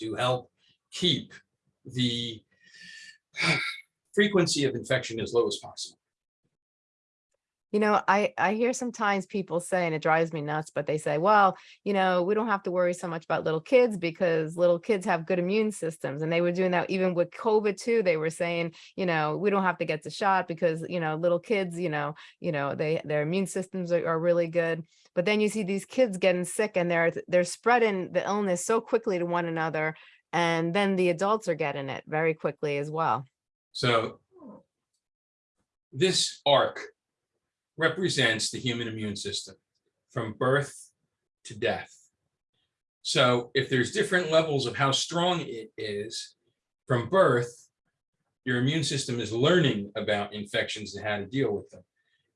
to help keep the frequency of infection as low as possible. You know, I, I hear sometimes people say, and it drives me nuts, but they say, well, you know, we don't have to worry so much about little kids because little kids have good immune systems. And they were doing that even with COVID too. They were saying, you know, we don't have to get the shot because, you know, little kids, you know, you know, they, their immune systems are, are really good. But then you see these kids getting sick and they're, they're spreading the illness so quickly to one another. And then the adults are getting it very quickly as well. So this arc represents the human immune system from birth to death. So if there's different levels of how strong it is from birth, your immune system is learning about infections and how to deal with them.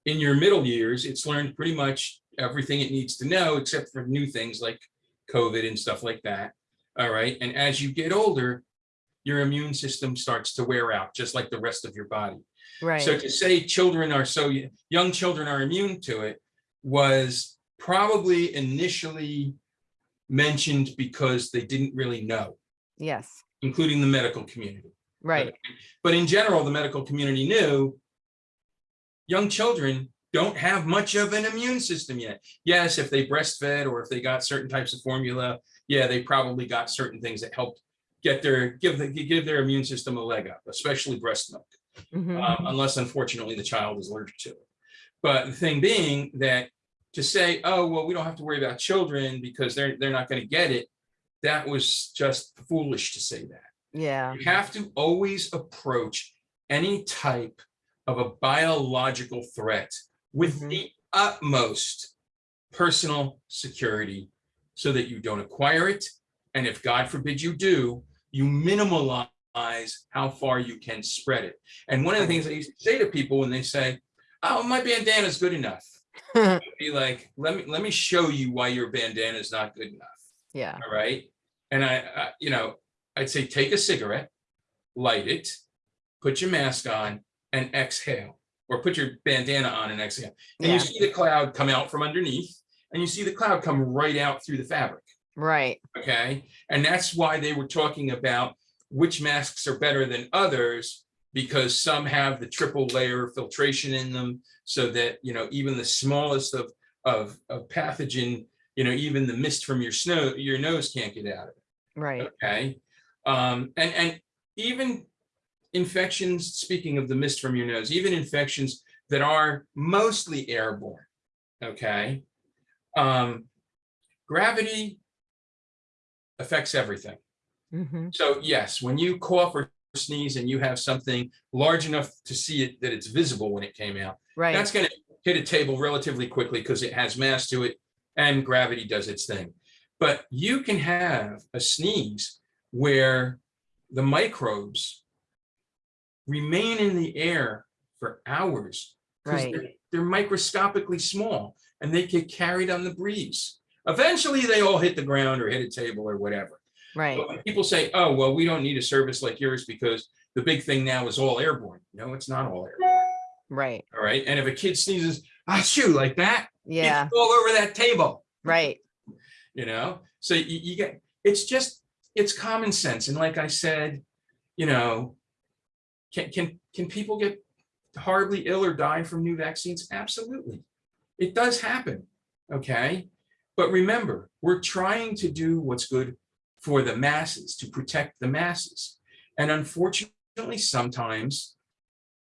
In your middle years, it's learned pretty much everything it needs to know, except for new things like COVID and stuff like that. All right. And as you get older, your immune system starts to wear out, just like the rest of your body. So to say children are so, young children are immune to it was probably initially mentioned because they didn't really know, Yes. including the medical community. Right. But in general, the medical community knew young children don't have much of an immune system yet. Yes, if they breastfed or if they got certain types of formula, yeah, they probably got certain things that helped get their, give the, give their immune system a leg up, especially breast milk Mhm. um, unless unfortunately the child is allergic to it. But the thing being that to say, oh, well, we don't have to worry about children because they're, they're not going to get it, that was just foolish to say that. Yeah. You have to always approach any type of a biological threat with Mhm. the utmost personal security so that you don't acquire it. And if God forbid you do, you minimalize how far you can spread it. And one of the things I used to say to people when they say, oh, my bandana is good enough, be like, let me, let me show you why your bandana is not good enough. Yeah. All right. And I, I, you know, I'd say take a cigarette, light it, put your mask on and exhale, or put your bandana on and exhale. And Yeah. you see the cloud come out from underneath and you see the cloud come right out through the fabric. Right. Okay. And that's why they were talking about which masks are better than others because some have the triple layer filtration in them so that, you know, even the smallest of, of, of pathogen, you know, even the mist from your snow, your nose can't get out of it. Right. Okay. Um, and, and even infections, speaking of the mist from your nose, even infections that are mostly airborne. Okay. Um, gravity affects everything. Mhm. So yes, when you cough or sneeze and you have something large enough to see it, that it's visible when it came out, Right. that's going to hit a table relatively quickly because it has mass to it and gravity does its thing. But you can have a sneeze where the microbes remain in the air for hours because Right. they're, they're microscopically small and they get carried on the breeze. Eventually, they all hit the ground or hit a table or whatever. Right. But people say, oh, well, we don't need a service like yours because the big thing now is all airborne. No, it's not all airborne. Right. All right. And if a kid sneezes, ah, shoot, like that, Yeah. all over that table, Right. you know? So you, you get, it's just, it's common sense. And like I said, you know, can, can, can people get horribly ill or die from new vaccines? Absolutely. It does happen. Okay. But remember, we're trying to do what's good for the masses, to protect the masses. And unfortunately, sometimes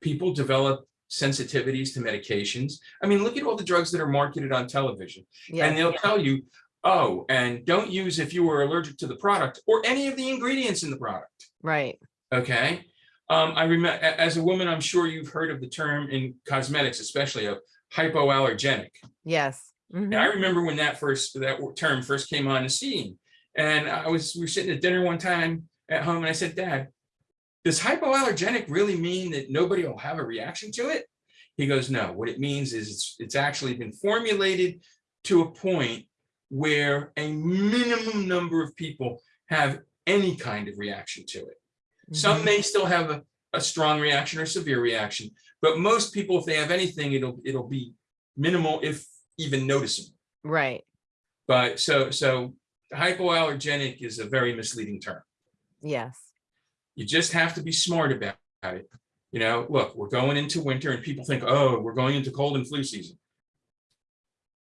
people develop sensitivities to medications. I mean, look at all the drugs that are marketed on television. Yeah. And they'll tell you, oh, and don't use if you were allergic to the product or any of the ingredients in the product. Right. Okay. Um, I remember as a woman, I'm sure you've heard of the term in cosmetics, especially of hypoallergenic. Yes. And I Mhm. remember when that first that term first came on the scene. And I was we were sitting at dinner one time at home and I said, Dad, does hypoallergenic really mean that nobody will have a reaction to it? He goes, no, what it means is it's it's actually been formulated to a point where a minimum number of people have any kind of reaction to it. Some Mhm. may still have a, a strong reaction or severe reaction, but most people, if they have anything, it'll it'll be minimal, if even noticeable. Right. But so so hypoallergenic is a very misleading term. Yes. You just have to be smart about it. You know, look, we're going into winter and people think, oh, we're going into cold and flu season.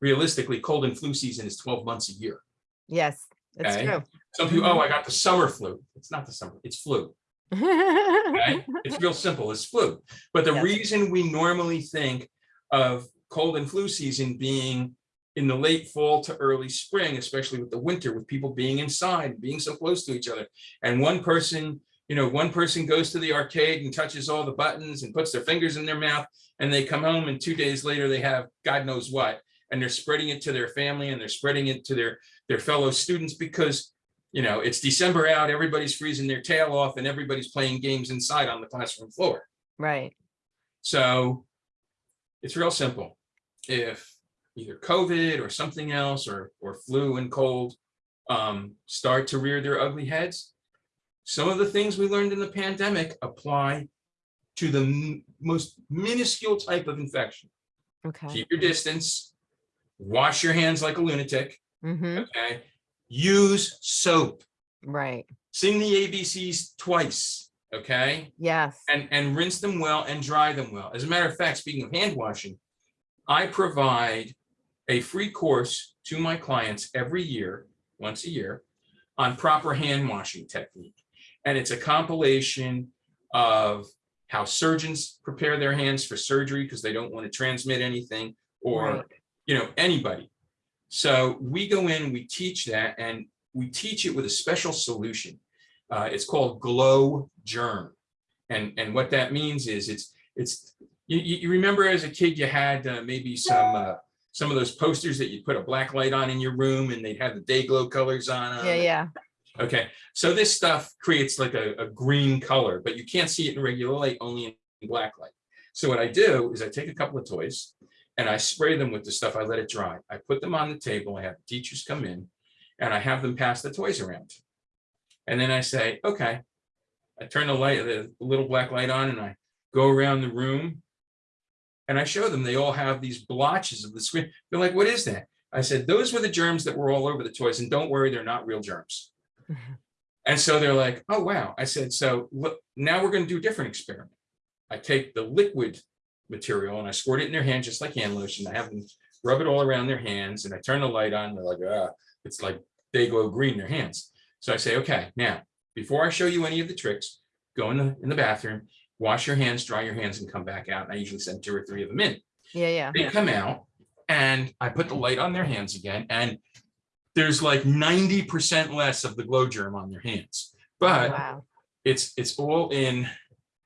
Realistically, cold and flu season is 12 months a year. Yes. that's Okay. true. Some people, oh, mm-hmm. I got the summer flu. It's not the summer, it's flu. Okay? It's real simple, it's flu. But the Yes. reason we normally think of cold and flu season being in the late fall to early spring, especially with the winter, with people being inside, being so close to each other. And one person, you know, one person goes to the arcade and touches all the buttons and puts their fingers in their mouth and they come home and two days later they have God knows what. And they're spreading it to their family and they're spreading it to their, their fellow students because you know, it's December out, everybody's freezing their tail off and everybody's playing games inside on the classroom floor. Right. So it's real simple. If either COVID or something else or, or flu and cold um, start to rear their ugly heads, some of the things we learned in the pandemic apply to the most minuscule type of infection. Okay. Keep your distance. Wash your hands like a lunatic, hmm okay? Use soap. Right. Sing the ABCs twice, okay? Yes. And, and rinse them well and dry them well. As a matter of fact, speaking of hand washing, I provide a free course to my clients every year, once a year, on proper hand washing technique. And it's a compilation of how surgeons prepare their hands for surgery because they don't want to transmit anything or, Right. you know, anybody. So we go in, we teach that, and we teach it with a special solution. Uh, it's called Glo Germ. And, and what that means is it's, it's, you, you remember as a kid, you had uh, maybe some, uh, some of those posters that you put a black light on in your room and they'd have the Day-Glo colors on. 'em? Yeah. Yeah. Okay, so this stuff creates like a, a green color, but you can't see it in regular light, only in black light. So what I do is I take a couple of toys and I spray them with the stuff, I let it dry. I put them on the table, I have teachers come in and I have them pass the toys around. And then I say, okay, I turn the light, the little black light on and I go around the room. And I show them, they all have these blotches of the screen. They're like, what is that? I said, those were the germs that were all over the toys and don't worry, they're not real germs. And so they're like, oh, wow. I said, so look, now we're going to do a different experiment. I take the liquid material and I squirt it in their hand, just like hand lotion. I have them rub it all around their hands and I turn the light on. They're like, ah, it's like they glow green in their hands. So I say, okay, now, before I show you any of the tricks, go in the, in the bathroom, wash your hands, dry your hands and come back out. And I usually send two or three of them in Yeah. Yeah. they come out and I put the light on their hands again and there's like ninety percent less of the Glo Germ on their hands. But Wow. it's it's all in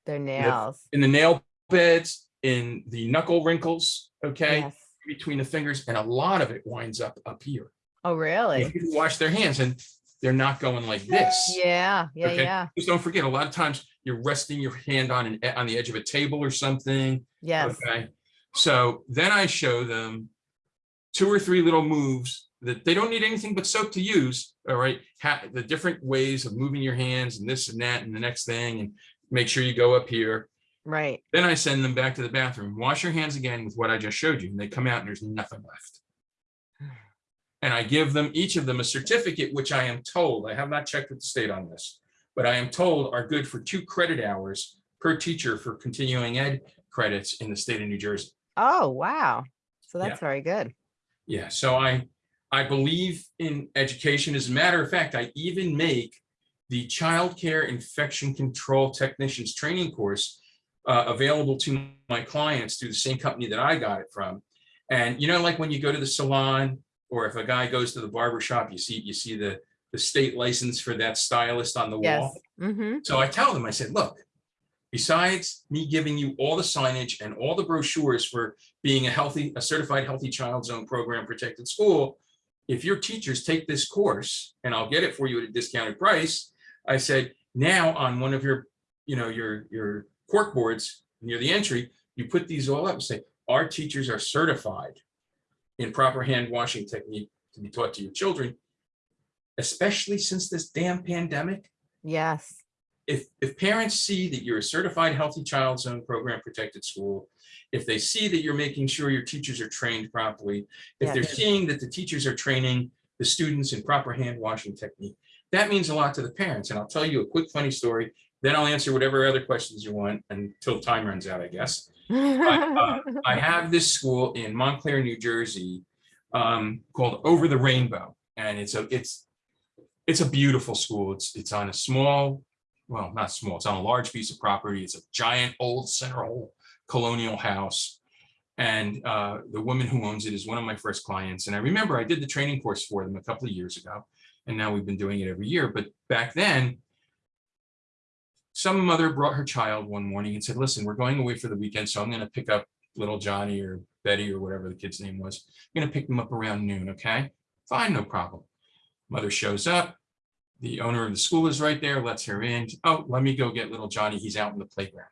Their nails. in the nail beds, in the knuckle wrinkles, okay, Yes. between the fingers, and a lot of it winds up up here. Oh, really? People wash their hands and they're not going like this. Yeah. Yeah. Okay. Yeah. Just don't forget, a lot of times you're resting your hand on an on the edge of a table or something. Yes. Okay, so then I show them two or three little moves that they don't need anything but soap to use, all right? Ha- the different ways of moving your hands and this and that and the next thing and make sure you go up here. Right. Then I send them back to the bathroom, wash your hands again with what I just showed you, and they come out and there's nothing left. And I give them, each of them a certificate, which I am told, I have not checked with the state on this, but I am told are good for two credit hours per teacher for continuing ed credits in the state of New Jersey. Oh, wow. So Yeah. that's very good. Yeah, so I, I believe in education. As a matter of fact, I even make the childcare infection control technicians training course uh, available to my clients through the same company that I got it from. And you know, like when you go to the salon, or if a guy goes to the barber shop, you see, you see the, the state license for that stylist on the Yes. wall. Mm-hmm. So I tell them, I said, look, besides me giving you all the signage and all the brochures for being a healthy, a certified healthy child zone program protected school, if your teachers take this course, and I'll get it for you at a discounted price, I said, now on one of your, you know, your, your cork boards near the entry, you put these all up and say, our teachers are certified in proper hand washing technique to be taught to your children, especially since this damn pandemic Yes. if, if parents see that you're a certified healthy child zone program protected school, if they see that you're making sure your teachers are trained properly, if they're seeing that the teachers are training the students in proper hand washing technique, that means a lot to the parents. And I'll tell you a quick funny story, then I'll answer whatever other questions you want until time runs out, I guess. uh, I have this school in Montclair, New Jersey, um, called Over the Rainbow, and it's a it's it's a beautiful school. It's it's on a small, well, not small. It's on a large piece of property. It's a giant old center hall colonial house, and uh, the woman who owns it is one of my first clients. And I remember I did the training course for them a couple of years ago, and now we've been doing it every year. But back then, some mother brought her child one morning and said, listen, we're going away for the weekend, so I'm going to pick up little Johnny or Betty or whatever the kid's name was. I'm going to pick them up around noon, okay? Fine, no problem. Mother shows up. The owner of the school is right there, lets her in. Oh, let me go get little Johnny. He's out in the playground.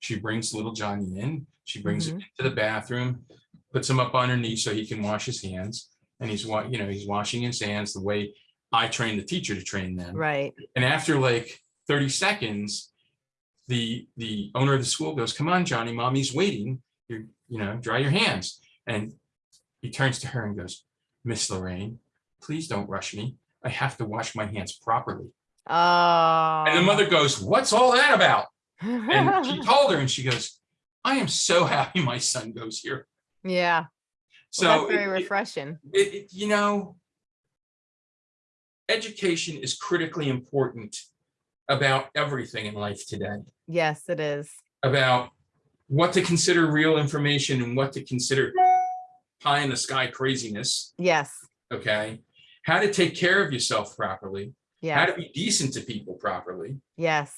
She brings little Johnny in. She brings him mm-hmm. into the bathroom, puts him up on her knee so he can wash his hands. And he's, you know, he's washing his hands the way I trained the teacher to train them. Right. And after like 30 seconds, the, the owner of the school goes, come on, Johnny, mommy's waiting. You, you know, dry your hands. And he turns to her and goes, Miss Lorraine, please don't rush me. I have to wash my hands properly. Oh. And the oh. mother goes, what's all that about? And she told her and she goes, I am so happy my son goes here. Yeah, So well, that's very it- refreshing. it, it- you know, education is critically important about everything in life today, Yes, it is. about what to consider real information and what to consider pie in the sky craziness, Yes, okay? How to take care of yourself properly, yeah. how to be decent to people properly, yes,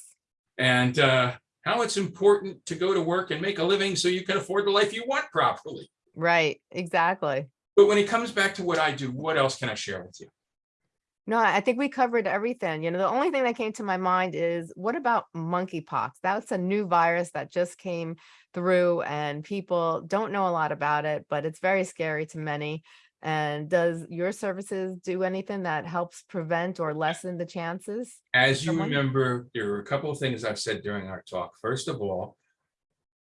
and uh, how it's important to go to work and make a living so you can afford the life you want properly. right, exactly. But when it comes back to what I do, what else can I share with you? No, I I think we covered everything. You know, the only thing that came to my mind is what about monkeypox? That's a new virus that just came through and people don't know a lot about it, but it's very scary to many. And does your services do anything that helps prevent or lessen the chances? As you remember, there are a couple of things I've said during our talk. First of all,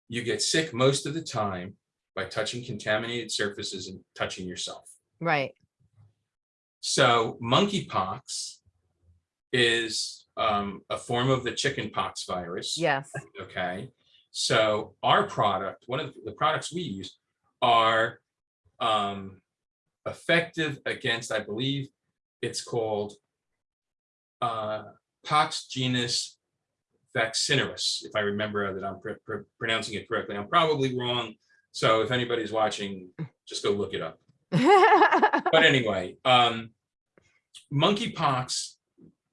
you get sick most of the time by touching contaminated surfaces and touching yourself. Right, So monkeypox is um, a form of the chickenpox virus. yes, Okay, so our product, one of the products we use are um, effective against, I believe it's called uh, Pox genus vaccinurus, if I remember that I'm pr- pr- pronouncing it correctly. I'm probably wrong. So if anybody's watching, just go look it up. But anyway, um, monkeypox,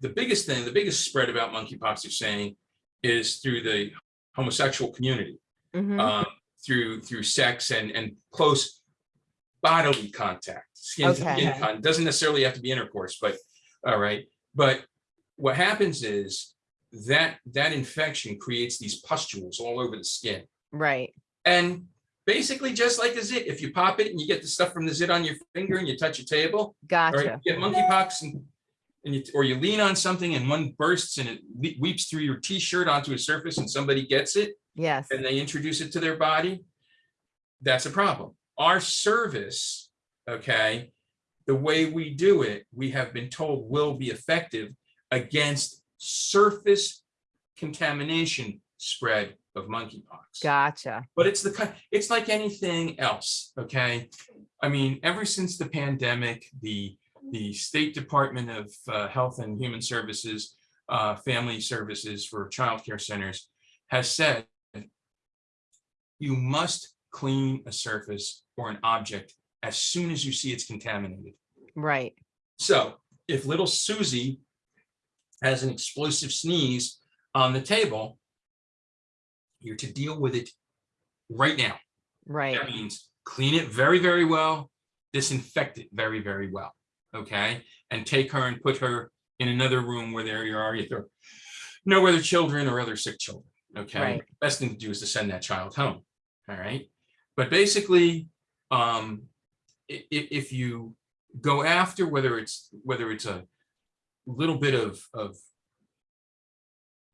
the biggest thing, the biggest spread about monkeypox, you're saying, is through the homosexual community, Mhm, um, through through sex and and close bodily contact. Skin to skin con- doesn't necessarily have to be intercourse, but all right. But what happens is that that infection creates these pustules all over the skin. Right, And basically just like a zit, if you pop it and you get the stuff from the zit on your finger and you touch a table, or you gotcha. get monkeypox and, and you, or you lean on something and one bursts and it weeps through your t-shirt onto a surface and somebody gets it Yes, and they introduce it to their body, that's a problem. Our service, okay, the way we do it, we have been told will be effective against surface contamination spread of monkeypox. gotcha. But it's the, it's like anything else, okay? I mean, ever since the pandemic, the, the State Department of uh, Health and Human Services, uh, Family Services for childcare centers has said you must clean a surface or an object as soon as you see it's contaminated. Right, So if little Susie has an explosive sneeze on the table, you're to deal with it right now. right, That means clean it very, very well, disinfect it very, very well, okay? And take her and put her in another room where there you are, either no other children or other sick children, okay? Right. Best thing to do is to send that child home, all right? But basically, um, if you go after whether it's, whether it's a little bit of, of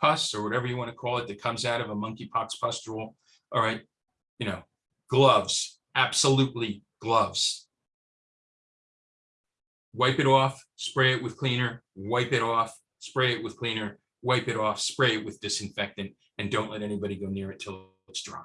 pus or whatever you want to call it that comes out of a monkeypox pustule, all right, you know, gloves, absolutely gloves. Wipe it off, spray it with cleaner, wipe it off, spray it with cleaner, wipe it off, spray it with disinfectant, and don't let anybody go near it till it's dry.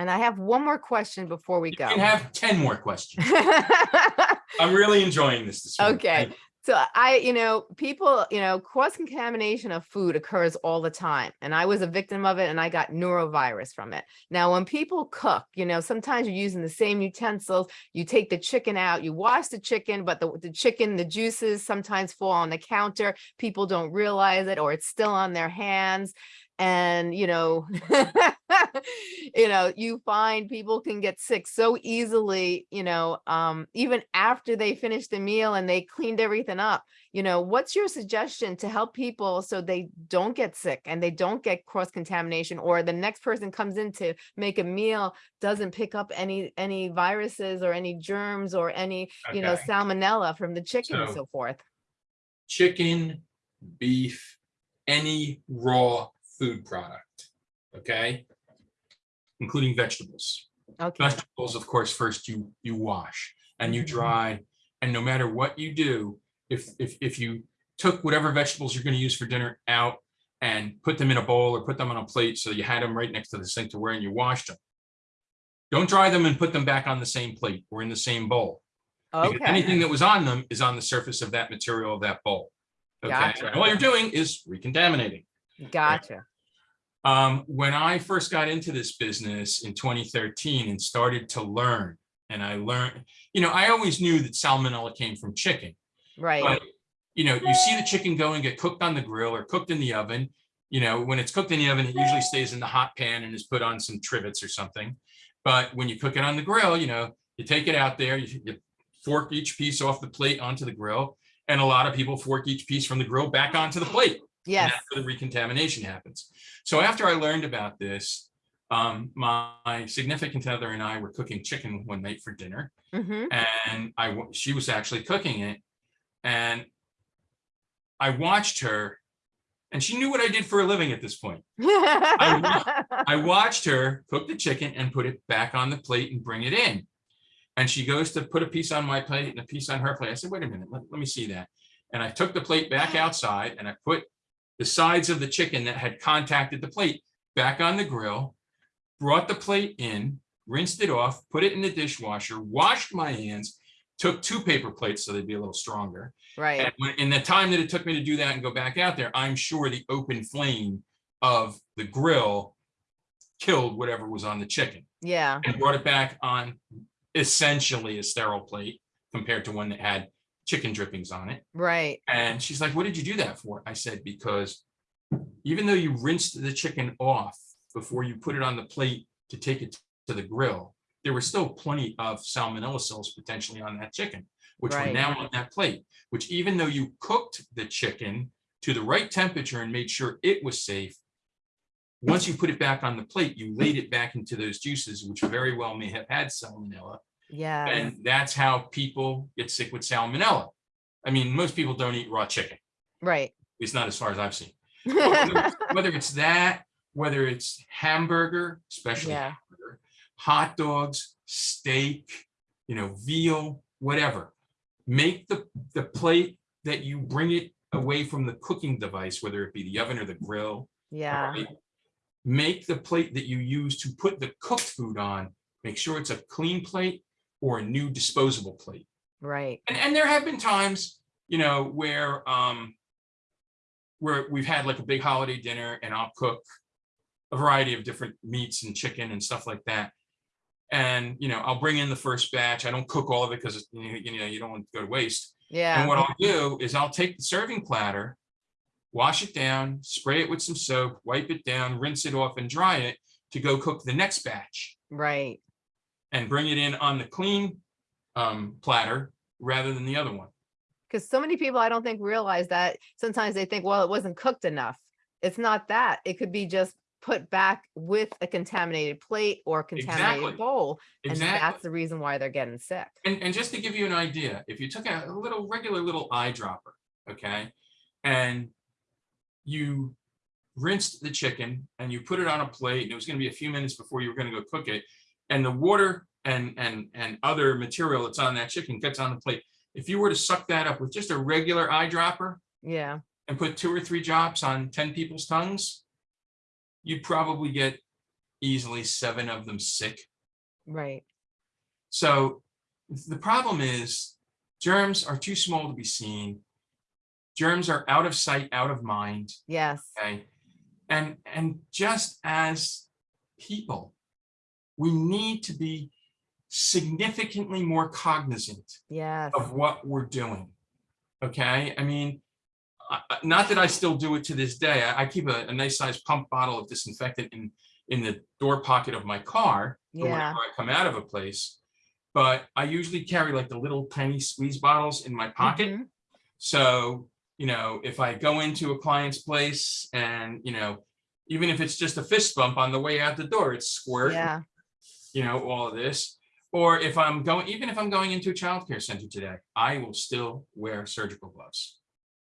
And I have one more question before we You go. can have 10 more questions. I'm really enjoying this this morning. Okay. So I, you know, people, you know, cross contamination of food occurs all the time. And I was a victim of it and I got norovirus from it. Now, when people cook, you know, sometimes you're using the same utensils, you take the chicken out, you wash the chicken, but the, the chicken, the juices sometimes fall on the counter. People don't realize it or it's still on their hands. And, you know, you know, you find people can get sick so easily, you know, um, even after they finish the meal and they cleaned everything up. You know, what's your suggestion to help people so they don't get sick and they don't get cross contamination or the next person comes in to make a meal doesn't pick up any any viruses or any germs or any, you know, salmonella from the chicken and So- so forth. Chicken, beef, any raw food product, okay? Including vegetables. Okay, Vegetables, of course, first you, you wash and you Mhm. dry. And no matter what you do, if, if, if you took whatever vegetables you're gonna use for dinner out and put them in a bowl or put them on a plate, so you had them right next to the sink to where and you washed them. Don't dry them and put them back on the same plate or in the same bowl. Because okay, anything that was on them is on the surface of that material of that bowl. Okay, Gotcha. and all you're doing is recontaminating. gotcha. Um, when I first got into this business in 2013 and started to learn, and I learned, you know, I always knew that salmonella came from chicken, Right, but you know, you see the chicken go and get cooked on the grill or cooked in the oven. You know, when it's cooked in the oven, it usually stays in the hot pan and is put on some trivets or something. But when you cook it on the grill, you know, you take it out there, you, you fork each piece off the plate onto the grill. And a lot of people fork each piece from the grill back onto the plate. And yes, that's where the recontamination happens. So after I learned about this, um, my significant other and I were cooking chicken one night for dinner hmm and I, she was actually cooking it. And I watched her and she knew what I did for a living at this point. I watched her cook the chicken and put it back on the plate and bring it in. And she goes to put a piece on my plate and a piece on her plate. I said, wait a minute, let, let me see that. And I took the plate back outside and I put the sides of the chicken that had contacted the plate back on the grill, brought the plate in, rinsed it off, put it in the dishwasher, washed my hands, took two paper plates so they'd be a little stronger. right, And when- in the time that it took me to do that and go back out there, I'm sure the open flame of the grill killed whatever was on the chicken. Yeah, and brought it back on essentially a sterile plate compared to one that had chicken drippings on it. right, And she's like, what did you do that for? I said, because even though you rinsed the chicken off before you put it on the plate to take it to the grill, there were still plenty of salmonella cells potentially on that chicken, which were now on that plate, which even though you cooked the chicken to the right temperature and made sure it was safe, once you put it back on the plate, you laid it back into those juices, which very well may have had salmonella. Yeah, And that's how people get sick with salmonella. I mean, most people don't eat raw chicken, right. It's not as far as I've seen. Whether it's- that, whether it's hamburger, especially Yeah. hamburger, hot dogs, steak, you know, veal, whatever. Make the, the plate that you bring it away from the cooking device, whether it be the oven or the grill. Yeah, right? Make the plate that you use to put the cooked food on, make sure it's a clean plate or a new disposable plate. right, And, and there have been times, you know, where, um, where we've had like a big holiday dinner and I'll cook a variety of different meats and chicken and stuff like that. And, you know, I'll bring in the first batch. I don't cook all of it because, you know, you don't want to go to waste. Yeah. And what I'll do is I'll take the serving platter, wash it down, spray it with some soap, wipe it down, rinse it off and dry it to go cook the next batch right, and bring it in on the clean um, platter rather than the other one. because so many people, I don't think realize that, sometimes they think, well, it wasn't cooked enough. It's not that, it could be just put back with a contaminated plate or contaminated Exactly. bowl, and Exactly. that's the reason why they're getting sick. And, and just to give you an idea, if you took a a little regular little eyedropper, okay, and you rinsed the chicken and you put it on a plate, and it was gonna be a few minutes before you were gonna go cook it, and the water and, and, and other material that's on that chicken gets on the plate. If you were to suck that up with just a regular eyedropper Yeah, and put two or three drops on ten people's tongues, you'd probably get easily seven of them sick right, so the problem is germs are too small to be seen. Germs are out of sight, out of mind, yes, okay? And, and just as people, we need to be significantly more cognizant yes, of what we're doing. Okay, I mean, not that I still do it to this day. I, I keep a, a nice sized pump bottle of disinfectant in, in the door pocket of my car Yeah. whenever I come out of a place. But I usually carry like the little tiny squeeze bottles in my pocket. mhm, So, you know, if I go into a client's place and, you know, even if it's just a fist bump on the way out the door, it's squirt, yeah, you know, all of this. Or if I'm going, even if I'm going into a childcare center today, I will still wear surgical gloves.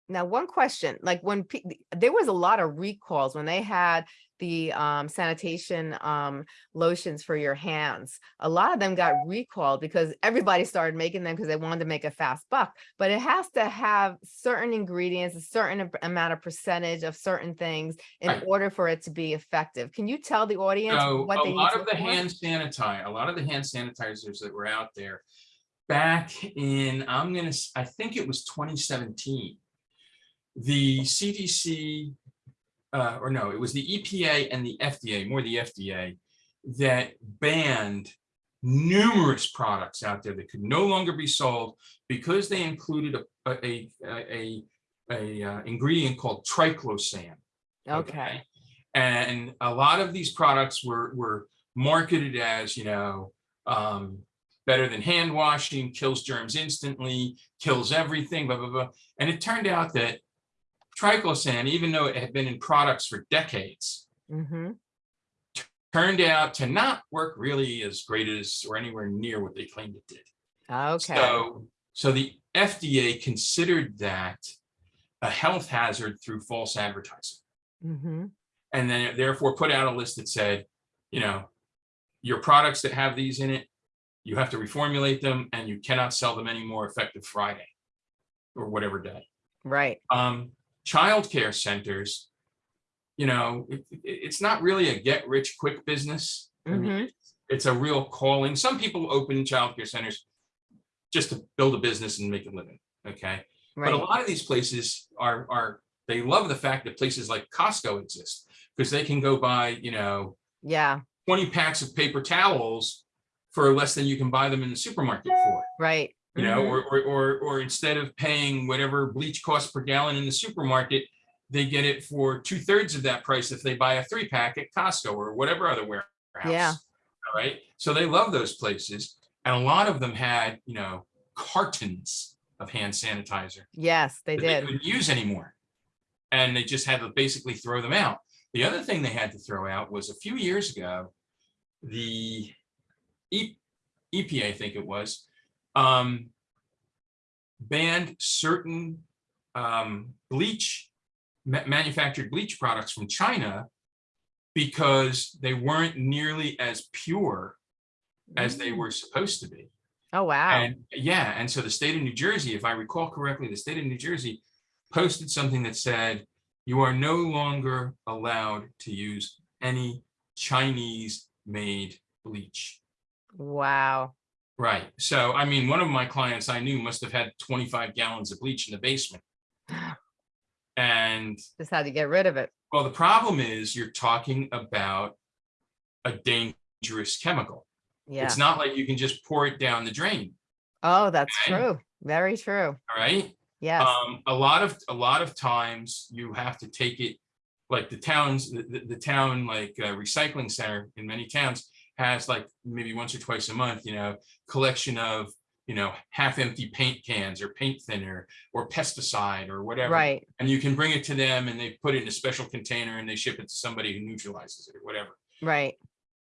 Now, one question, like when there was a lot of recalls when they had the um sanitation um lotions for your hands. A lot of them got recalled because everybody started making them because they wanted to make a fast buck. But it has to have certain ingredients, a certain amount of percentage of certain things in Right. order for it to be effective. Can you tell the audience So what a they need lot of the for? hand sanitizer, a lot of the hand sanitizers that were out there back in, I'm gonna, I think it was twenty seventeen. The CDC, uh, or no, it was the EPA and the FDA, more the FDA, that banned numerous products out there that could no longer be sold because they included a, a, a, a, a uh, ingredient called triclosan. Okay, And a lot of these products were, were marketed as, you know, um, better than hand washing, kills germs instantly, kills everything, blah, blah, blah. And it turned out that triclosan, even though it had been in products for decades, hmm turned out to not work really as great as, or anywhere near what they claimed it did. okay, So, so the FDA considered that a health hazard through false advertising. hmm and then therefore put out a list that said, you know, your products that have these in it, you have to reformulate them and you cannot sell them anymore effective Friday or whatever day. right, Um, childcare centers, you know, it, it- it's not really a get rich quick business. I mean, Mhm. it's- a real calling. Some people open childcare centers just to build a business and make a living, okay? But a lot of these places are, are, they love the fact that places like Costco exist because they can go buy, you know, yeah, 20 packs of paper towels for less than you can buy them in the supermarket for, right. You know, mhm, or, or, or, or instead of paying whatever bleach costs per gallon in the supermarket, they get it for two thirds of that price if they buy a three pack at Costco or whatever other warehouse. Yeah. All right. So they love those places. And a lot of them had, you know, cartons of hand sanitizer Yes, they that they did. couldn't use anymore. And they just had to basically throw them out. The other thing they had to throw out was a few years ago, the E- EPA, I think it was, um, banned certain um, bleach, ma- manufactured bleach products from China because they weren't nearly as pure as they Mm. were supposed to be. Oh, wow. And yeah, and so the state of New Jersey, if I recall correctly, the state of New Jersey posted something that said, you are no longer allowed to use any Chinese made bleach. Wow. Right. So, I mean, one of my clients I knew must have had 25 gallons of bleach in the basement. And Just had to get rid of it. well, the problem is you're talking about a dangerous chemical. Yeah. It's not like you can just pour it down the drain. Oh, that's true. Very true. All right. Yes. Um, a lot of, a lot of times you have to take it, like the towns, the, the, the town like uh, recycling center in many towns has like maybe once or twice a month, you know, collection of, you know, half empty paint cans or paint thinner or pesticide or whatever. Right. And you can bring it to them and they put it in a special container and they ship it to somebody who neutralizes it or whatever. Right.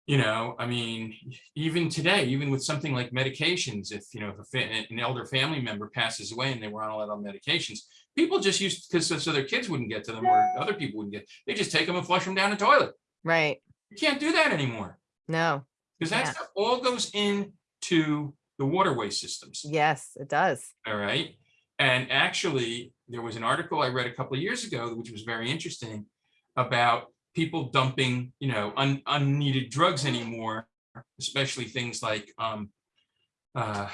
You know, I mean, even today, even with something like medications, if, you know, if a an elder family member passes away and they were on a lot of medications, people just used, because so so their kids wouldn't get to them or other people wouldn't get, they just take them and flush them down the toilet. Right. You can't do that anymore No. because that stuff all goes into the waterway systems. Yes, it does. All right. And actually, there was an article I read a couple of years ago, which was very interesting about people dumping, you know, un, unneeded drugs anymore, especially things like um, uh,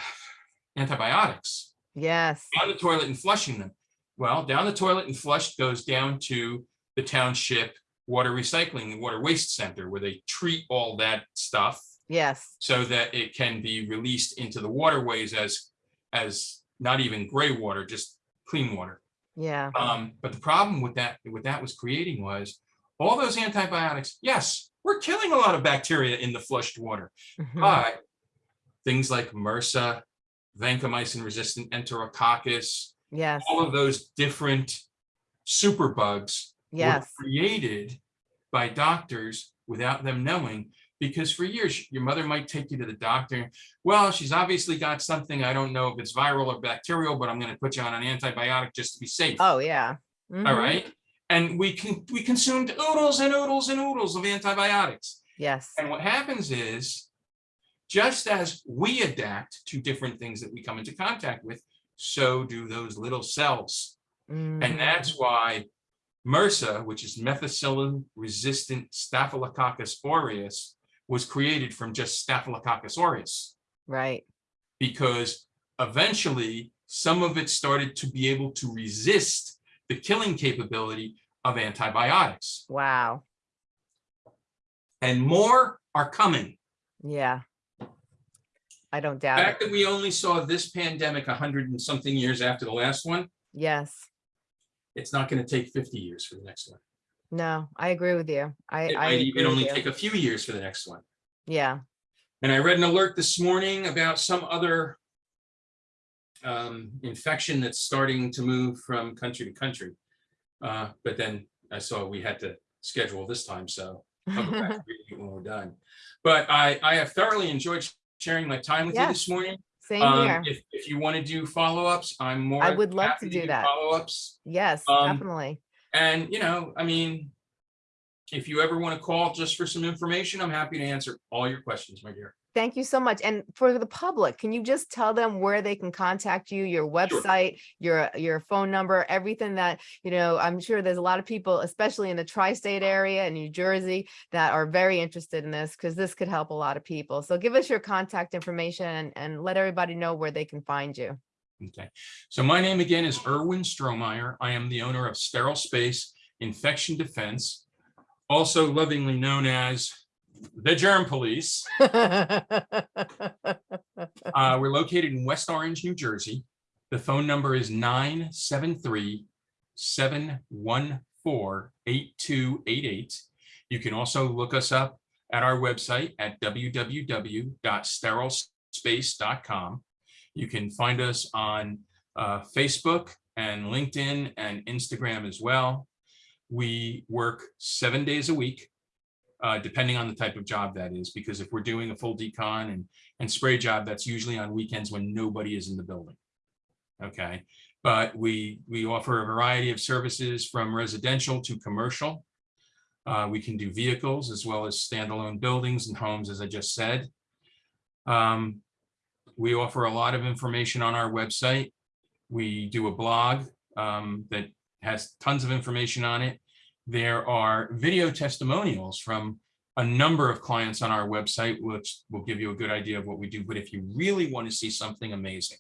antibiotics Yes. down the toilet and flushing them. Well, down the toilet and flushed goes down to the township water recycling, the water waste center, where they treat all that stuff Yes. so that it can be released into the waterways as, as not even gray water, just clean water. Yeah. Um, but the problem with that, what that was creating was all those antibiotics, yes, we're killing a lot of bacteria in the flushed water, Mhm. but things like MRSA, vancomycin resistant enterococcus, Yes. all of those different superbugs were created by doctors without them knowing Because for years, your mother might take you to the doctor. Well, she's obviously got something. I don't know if it's viral or bacterial, but I'm going to put you on an antibiotic just to be safe. Oh, yeah. All Mhm. right. And we can, we consumed oodles and oodles and oodles of antibiotics. Yes. And what happens is, just as we adapt to different things that we come into contact with, so do those little cells. Mhm. And that's why MRSA, which is methicillin resistant Staphylococcus aureus, was created from just Staphylococcus aureus Right. because eventually some of it started to be able to resist the killing capability of antibiotics. Wow. And more are coming. Yeah. I don't The doubt it. fact that we only saw this pandemic a hundred and something years after the last one, Yes. It's not going to take 50 years for the next one. No, I agree with you. I, It I might even only you. take a few years for the next one. Yeah. And I read an alert this morning about some other um, infection that's starting to move from country to country. Uh, But then I saw we had to schedule this time, so I'll go back it when we're done. But I, I have thoroughly enjoyed sharing my time with you this morning. Same Um, here. If, if you want to do follow-ups, I'm more. I would love to do that. Follow-ups. Yes, um, definitely. And, you know, I mean, if you ever want to call just for some information, I'm happy to answer all your questions, my dear. Thank you so much. And for the public, can you just tell them where they can contact you, your website, your, your phone number, everything that, you know, I'm sure there's a lot of people, especially in the tri-state area in New Jersey, that are very interested in this because this could help a lot of people. So give us your contact information and, and let everybody know where they can find you. Okay, so my name again is Erwin Strohmeyer. I am the owner of Sterile Space Infection Defense, also lovingly known as the Germ Police. Uh, we're located in West Orange, New Jersey. The phone number is 973-714-8288. You can also look us up at our website at www.sterilespace.com. You can find us on uh, Facebook and LinkedIn and Instagram as well. We work seven days a week, uh, depending on the type of job that is, because if we're doing a full decon and, and spray job, that's usually on weekends when nobody is in the building. Okay, but we, we offer a variety of services from residential to commercial. Uh, we can do vehicles as well as standalone buildings and homes, as I just said. Um, we offer a lot of information on our website. We do a blog um, that has tons of information on it. There are video testimonials from a number of clients on our website, which will give you a good idea of what we do. But if you really want to see something amazing,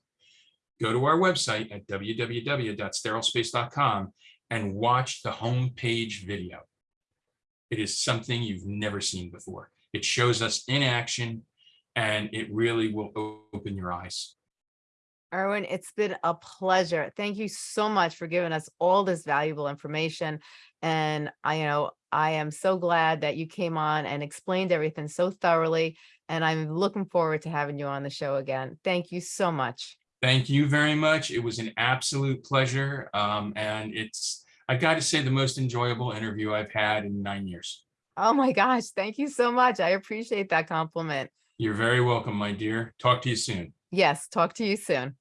go to our website at www.sterilespace.com and watch the homepage video. It is something you've never seen before. It shows us in action and it really will open your eyes. Erwin, it's been a pleasure. Thank you so much for giving us all this valuable information. And I, you know, I am so glad that you came on and explained everything so thoroughly. And I'm looking forward to having you on the show again. Thank you so much. Thank you very much. It was an absolute pleasure. Um, and it's, I got to say, the most enjoyable interview I've had in nine years. Oh my gosh, thank you so much. I appreciate that compliment. You're very welcome, my dear. Talk to you soon. Yes, talk to you soon.